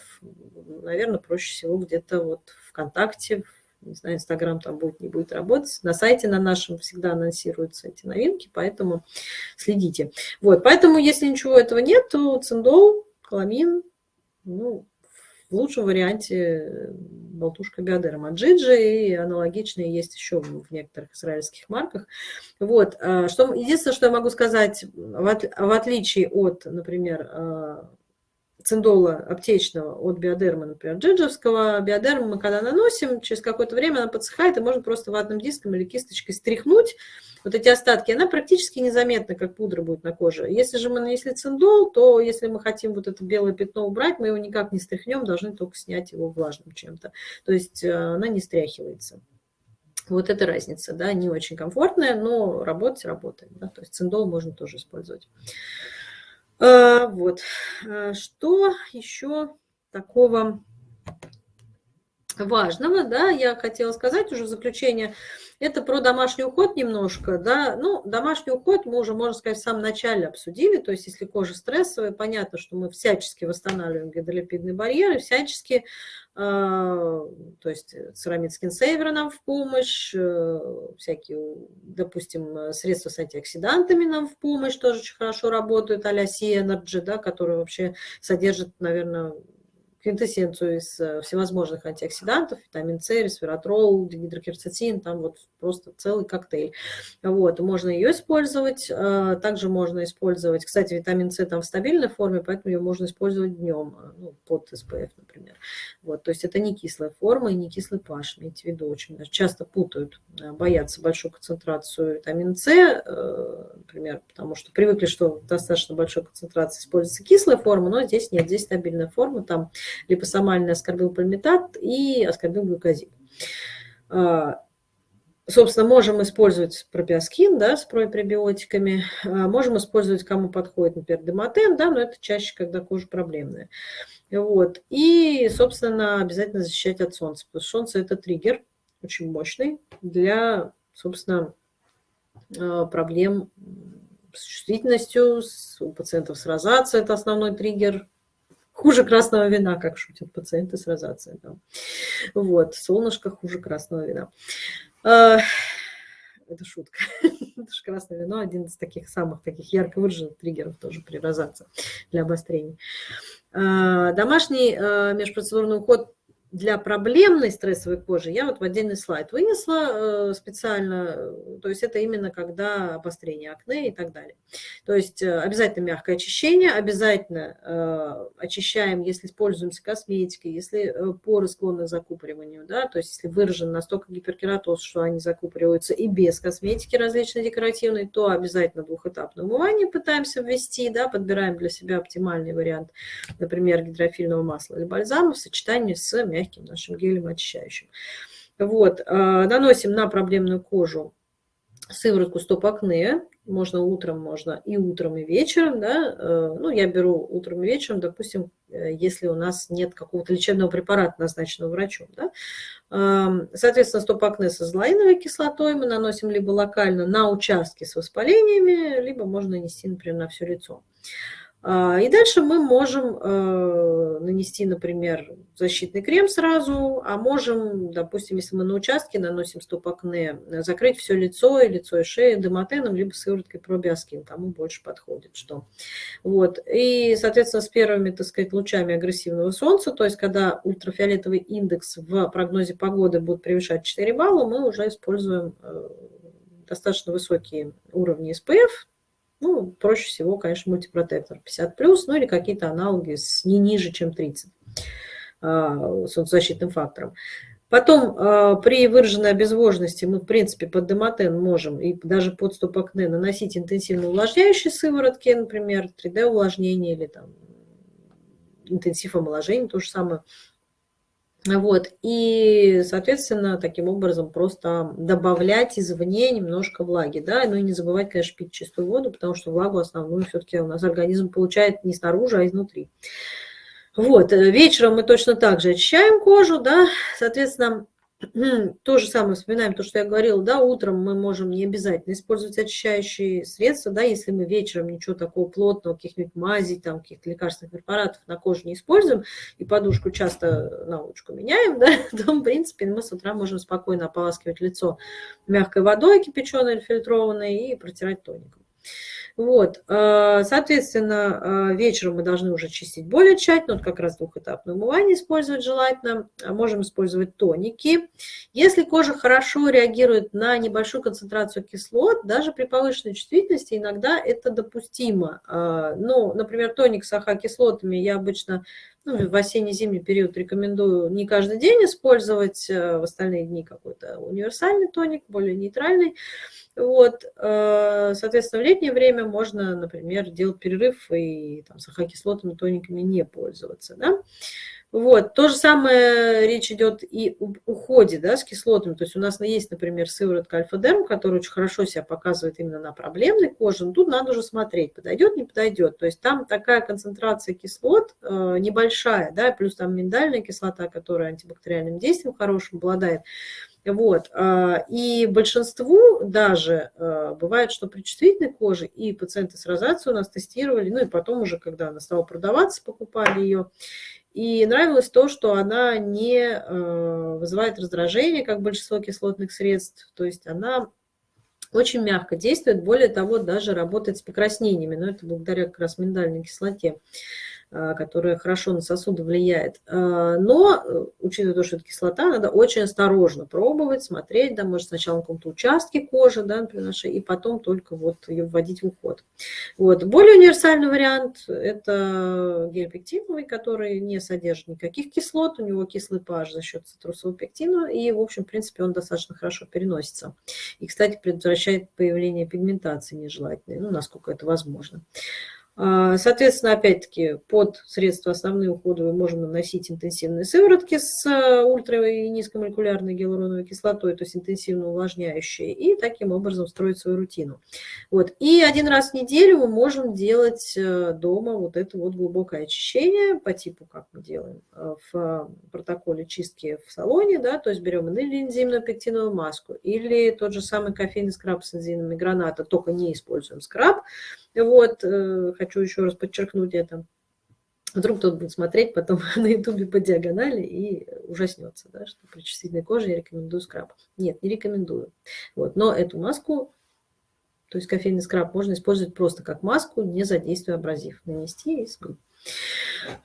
наверное, проще всего где-то вот ВКонтакте, не знаю, Инстаграм там будет, не будет работать. На сайте на нашем всегда анонсируются эти новинки, поэтому следите. Вот, поэтому, если ничего этого нет, то циндол, каламин, ну, в лучшем варианте болтушка биодерм от Джиджи, и аналогичные есть еще в некоторых израильских марках. Вот, а, что, единственное, что я могу сказать, в, от, в отличие от, например, а, циндола аптечного от биодерма, например, джиджевского. Биодерма мы когда наносим, через какое-то время она подсыхает, и можно просто ватным диском или кисточкой стряхнуть вот эти остатки. Она практически незаметна, как пудра будет на коже. Если же мы нанесли циндол, то если мы хотим вот это белое пятно убрать, мы его никак не стряхнем, должны только снять его влажным чем-то. То есть э, она не стряхивается. Вот это разница, да, не очень комфортная, но работать работает. Да? То есть циндол можно тоже использовать. А, вот. А, что еще такого важного, да, я хотела сказать уже в заключение, это про домашний уход немножко, да, ну, домашний уход мы уже, можно сказать, в самом начале обсудили, то есть если кожа стрессовая, понятно, что мы всячески восстанавливаем гидролипидные барьеры, всячески, э, то есть церамид скинсейвер нам в помощь, э, всякие, допустим, средства с антиоксидантами нам в помощь тоже очень хорошо работают, а-ля Energy, да, которые вообще содержат, наверное, квинтэссенцию из э, всевозможных антиоксидантов, витамин С, ресвератрол, гидрокерцетин, там вот просто целый коктейль. Вот, можно ее использовать, э, также можно использовать, кстати, витамин С там в стабильной форме, поэтому ее можно использовать днем, э, ну, под СПФ, например. Вот, то есть это не кислая форма и не кислый паш, имейте в виду, очень часто путают, боятся большую концентрацию витамина С, например, потому что привыкли, что достаточно большой концентрации используется кислая форма, но здесь нет, здесь стабильная форма, там липосомальный аскорбилпальмитат и аскорбилглюкозид. А, собственно, можем использовать пропиоскин, да, с пребиотиками, а, можем использовать, кому подходит, например, демотен, да, но это чаще, когда кожа проблемная. Вот. И, собственно, обязательно защищать от солнца, потому что солнце – это триггер очень мощный для, собственно, а, проблем с чувствительностью, у пациентов с розацией – это основной триггер Хуже красного вина, как шутят пациенты с розацией. Да. Вот, солнышко хуже красного вина. А, это шутка. Это же красное вино один из таких самых таких ярко выраженных триггеров тоже при розации для обострений. А, домашний а, межпроцедурный уход для проблемной стрессовой кожи я вот в отдельный слайд вынесла э, специально, э, то есть это именно когда обострение акне и так далее. То есть э, обязательно мягкое очищение, обязательно очищаем, если пользуемся косметикой, если поры склонны к закупориванию, да, то есть если выражен настолько гиперкератоз, что они закупориваются и без косметики различной декоративной, то обязательно двухэтапное умывание пытаемся ввести, да, подбираем для себя оптимальный вариант, например, гидрофильного масла или бальзама в сочетании с мягким мягким нашим гелем очищающим. Вот, а, наносим на проблемную кожу сыворотку стоп-акне, можно утром, можно и утром, и вечером, да, э, ну, я беру утром и вечером, допустим, э, если у нас нет какого-то лечебного препарата, назначенного врачом, да. Соответственно, стоп-акне с азолаиновой кислотой мы наносим либо локально на участки с воспалениями, либо можно нанести, например, на все лицо. А, и дальше мы можем э, нанести, например, защитный крем сразу, а можем, допустим, если мы на участке наносим стоп-акне, закрыть все лицо и лицо и шею демотеном, либо сывороткой пробиоскин, кому больше подходит что. Вот. И, соответственно, с первыми, так сказать, лучами агрессивного солнца, то есть когда ультрафиолетовый индекс в прогнозе погоды будет превышать 4 балла, мы уже используем э, достаточно высокие уровни SPF, ну, проще всего, конечно, мультипротектор 50+, ну или какие-то аналоги с не ниже, чем 30 а, солнцезащитным фактором. Потом а, при выраженной обезвоженности мы, в принципе, под демотен можем и даже под стоп-акне наносить интенсивно увлажняющие сыворотки, например, 3D-увлажнение или там интенсив омоложения, то же самое. Вот. И, соответственно, таким образом просто добавлять извне немножко влаги. Да? Ну и не забывать, конечно, пить чистую воду, потому что влагу основную все-таки у нас организм получает не снаружи, а изнутри. Вот. Вечером мы точно так же очищаем кожу, да, соответственно, то же самое вспоминаем, то, что я говорила, да, утром мы можем не обязательно использовать очищающие средства, да, если мы вечером ничего такого плотного, каких-нибудь мазей, там, каких-то лекарственных препаратов на коже не используем, и подушку часто на лучку меняем, да, то, в принципе, мы с утра можем спокойно ополаскивать лицо мягкой водой кипяченой или фильтрованной и протирать тоником. Вот, э, соответственно, э, вечером мы должны уже чистить более тщательно, вот как раз двухэтапное умывание использовать желательно. А можем использовать тоники. Если кожа хорошо реагирует на небольшую концентрацию кислот, даже при повышенной чувствительности иногда это допустимо. Э, ну, например, тоник с АХ-кислотами я обычно ну, в осенне-зимний период рекомендую не каждый день использовать, в остальные дни какой-то универсальный тоник, более нейтральный. Вот, э, соответственно, в летнее время можно, например, делать перерыв и там, с ахокислотами, тониками не пользоваться. Да? Вот, то же самое речь идет и об уходе да, с кислотами. То есть у нас есть, например, сыворотка альфа-дерм, которая очень хорошо себя показывает именно на проблемной коже. Но тут надо уже смотреть, подойдет, не подойдет. То есть там такая концентрация кислот э, небольшая, да, плюс там миндальная кислота, которая антибактериальным действием хорошим обладает. Вот. А, и большинству даже а, бывает, что при чувствительной коже и пациенты с розацией у нас тестировали, ну и потом уже, когда она стала продаваться, покупали ее. И нравилось то, что она не а, вызывает раздражение, как большинство кислотных средств, то есть она очень мягко действует, более того, даже работает с покраснениями, но это благодаря как раз миндальной кислоте. А, которая хорошо на сосуды влияет. А, но, э, учитывая то, что это кислота, надо очень осторожно пробовать, смотреть, да, может сначала на каком-то участке кожи, да, например, и потом только вот ее вводить в уход. Вот. Более универсальный вариант – это гель пектиновый, который не содержит никаких кислот, у него кислый pH за счет цитрусового пектина, и, в общем, в принципе, он достаточно хорошо переносится. И, кстати, предотвращает появление пигментации нежелательной, ну, насколько это возможно. Соответственно, опять-таки, под средства основные уходовые можно наносить интенсивные сыворотки с э, ультра- и низкомолекулярной гиалуроновой кислотой, то есть интенсивно увлажняющие, и таким образом строить свою рутину. Вот. И один раз в неделю мы можем делать э, дома вот это вот глубокое очищение по типу, как мы делаем э, в протоколе чистки в салоне, да, то есть берем или энзимную пектиновую маску, или тот же самый кофейный скраб с энзимами граната, только не используем скраб, вот, э, хочу еще раз подчеркнуть это. Вдруг кто-то будет смотреть потом на ютубе по диагонали и ужаснется, да, что при чувствительной коже я рекомендую скраб. Нет, не рекомендую. Вот, но эту маску, то есть кофейный скраб, можно использовать просто как маску, не задействуя абразив. Нанести и смыть.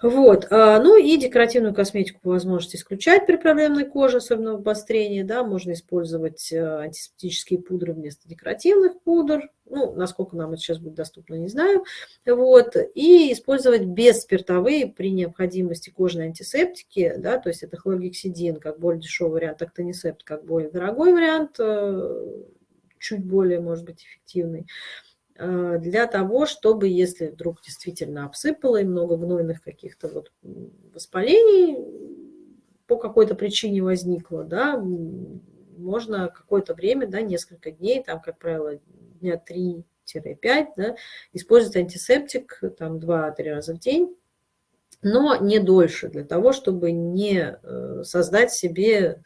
Вот. А, ну и декоративную косметику по возможности исключать при проблемной коже, особенно в обострении. Да, можно использовать э, антисептические пудры вместо декоративных пудр. Ну, насколько нам это сейчас будет доступно, не знаю. Вот. И использовать бесспиртовые при необходимости кожные антисептики. Да, то есть это хлоргексидин как более дешевый вариант, актонисепт как более дорогой вариант, э, чуть более, может быть, эффективный. Э, для того, чтобы, если вдруг действительно обсыпало и много гнойных каких-то вот воспалений по какой-то причине возникло, да, можно какое-то время, да, несколько дней, там, как правило, дня 3-5, да, использовать антисептик там 2-3 раза в день, но не дольше, для того, чтобы не э, создать себе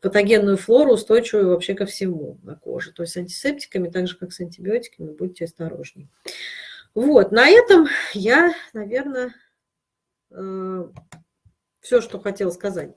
патогенную флору, устойчивую вообще ко всему на коже. То есть антисептиками, так же как с антибиотиками, будьте осторожнее. Вот, на этом я, наверное, э, все, что хотела сказать.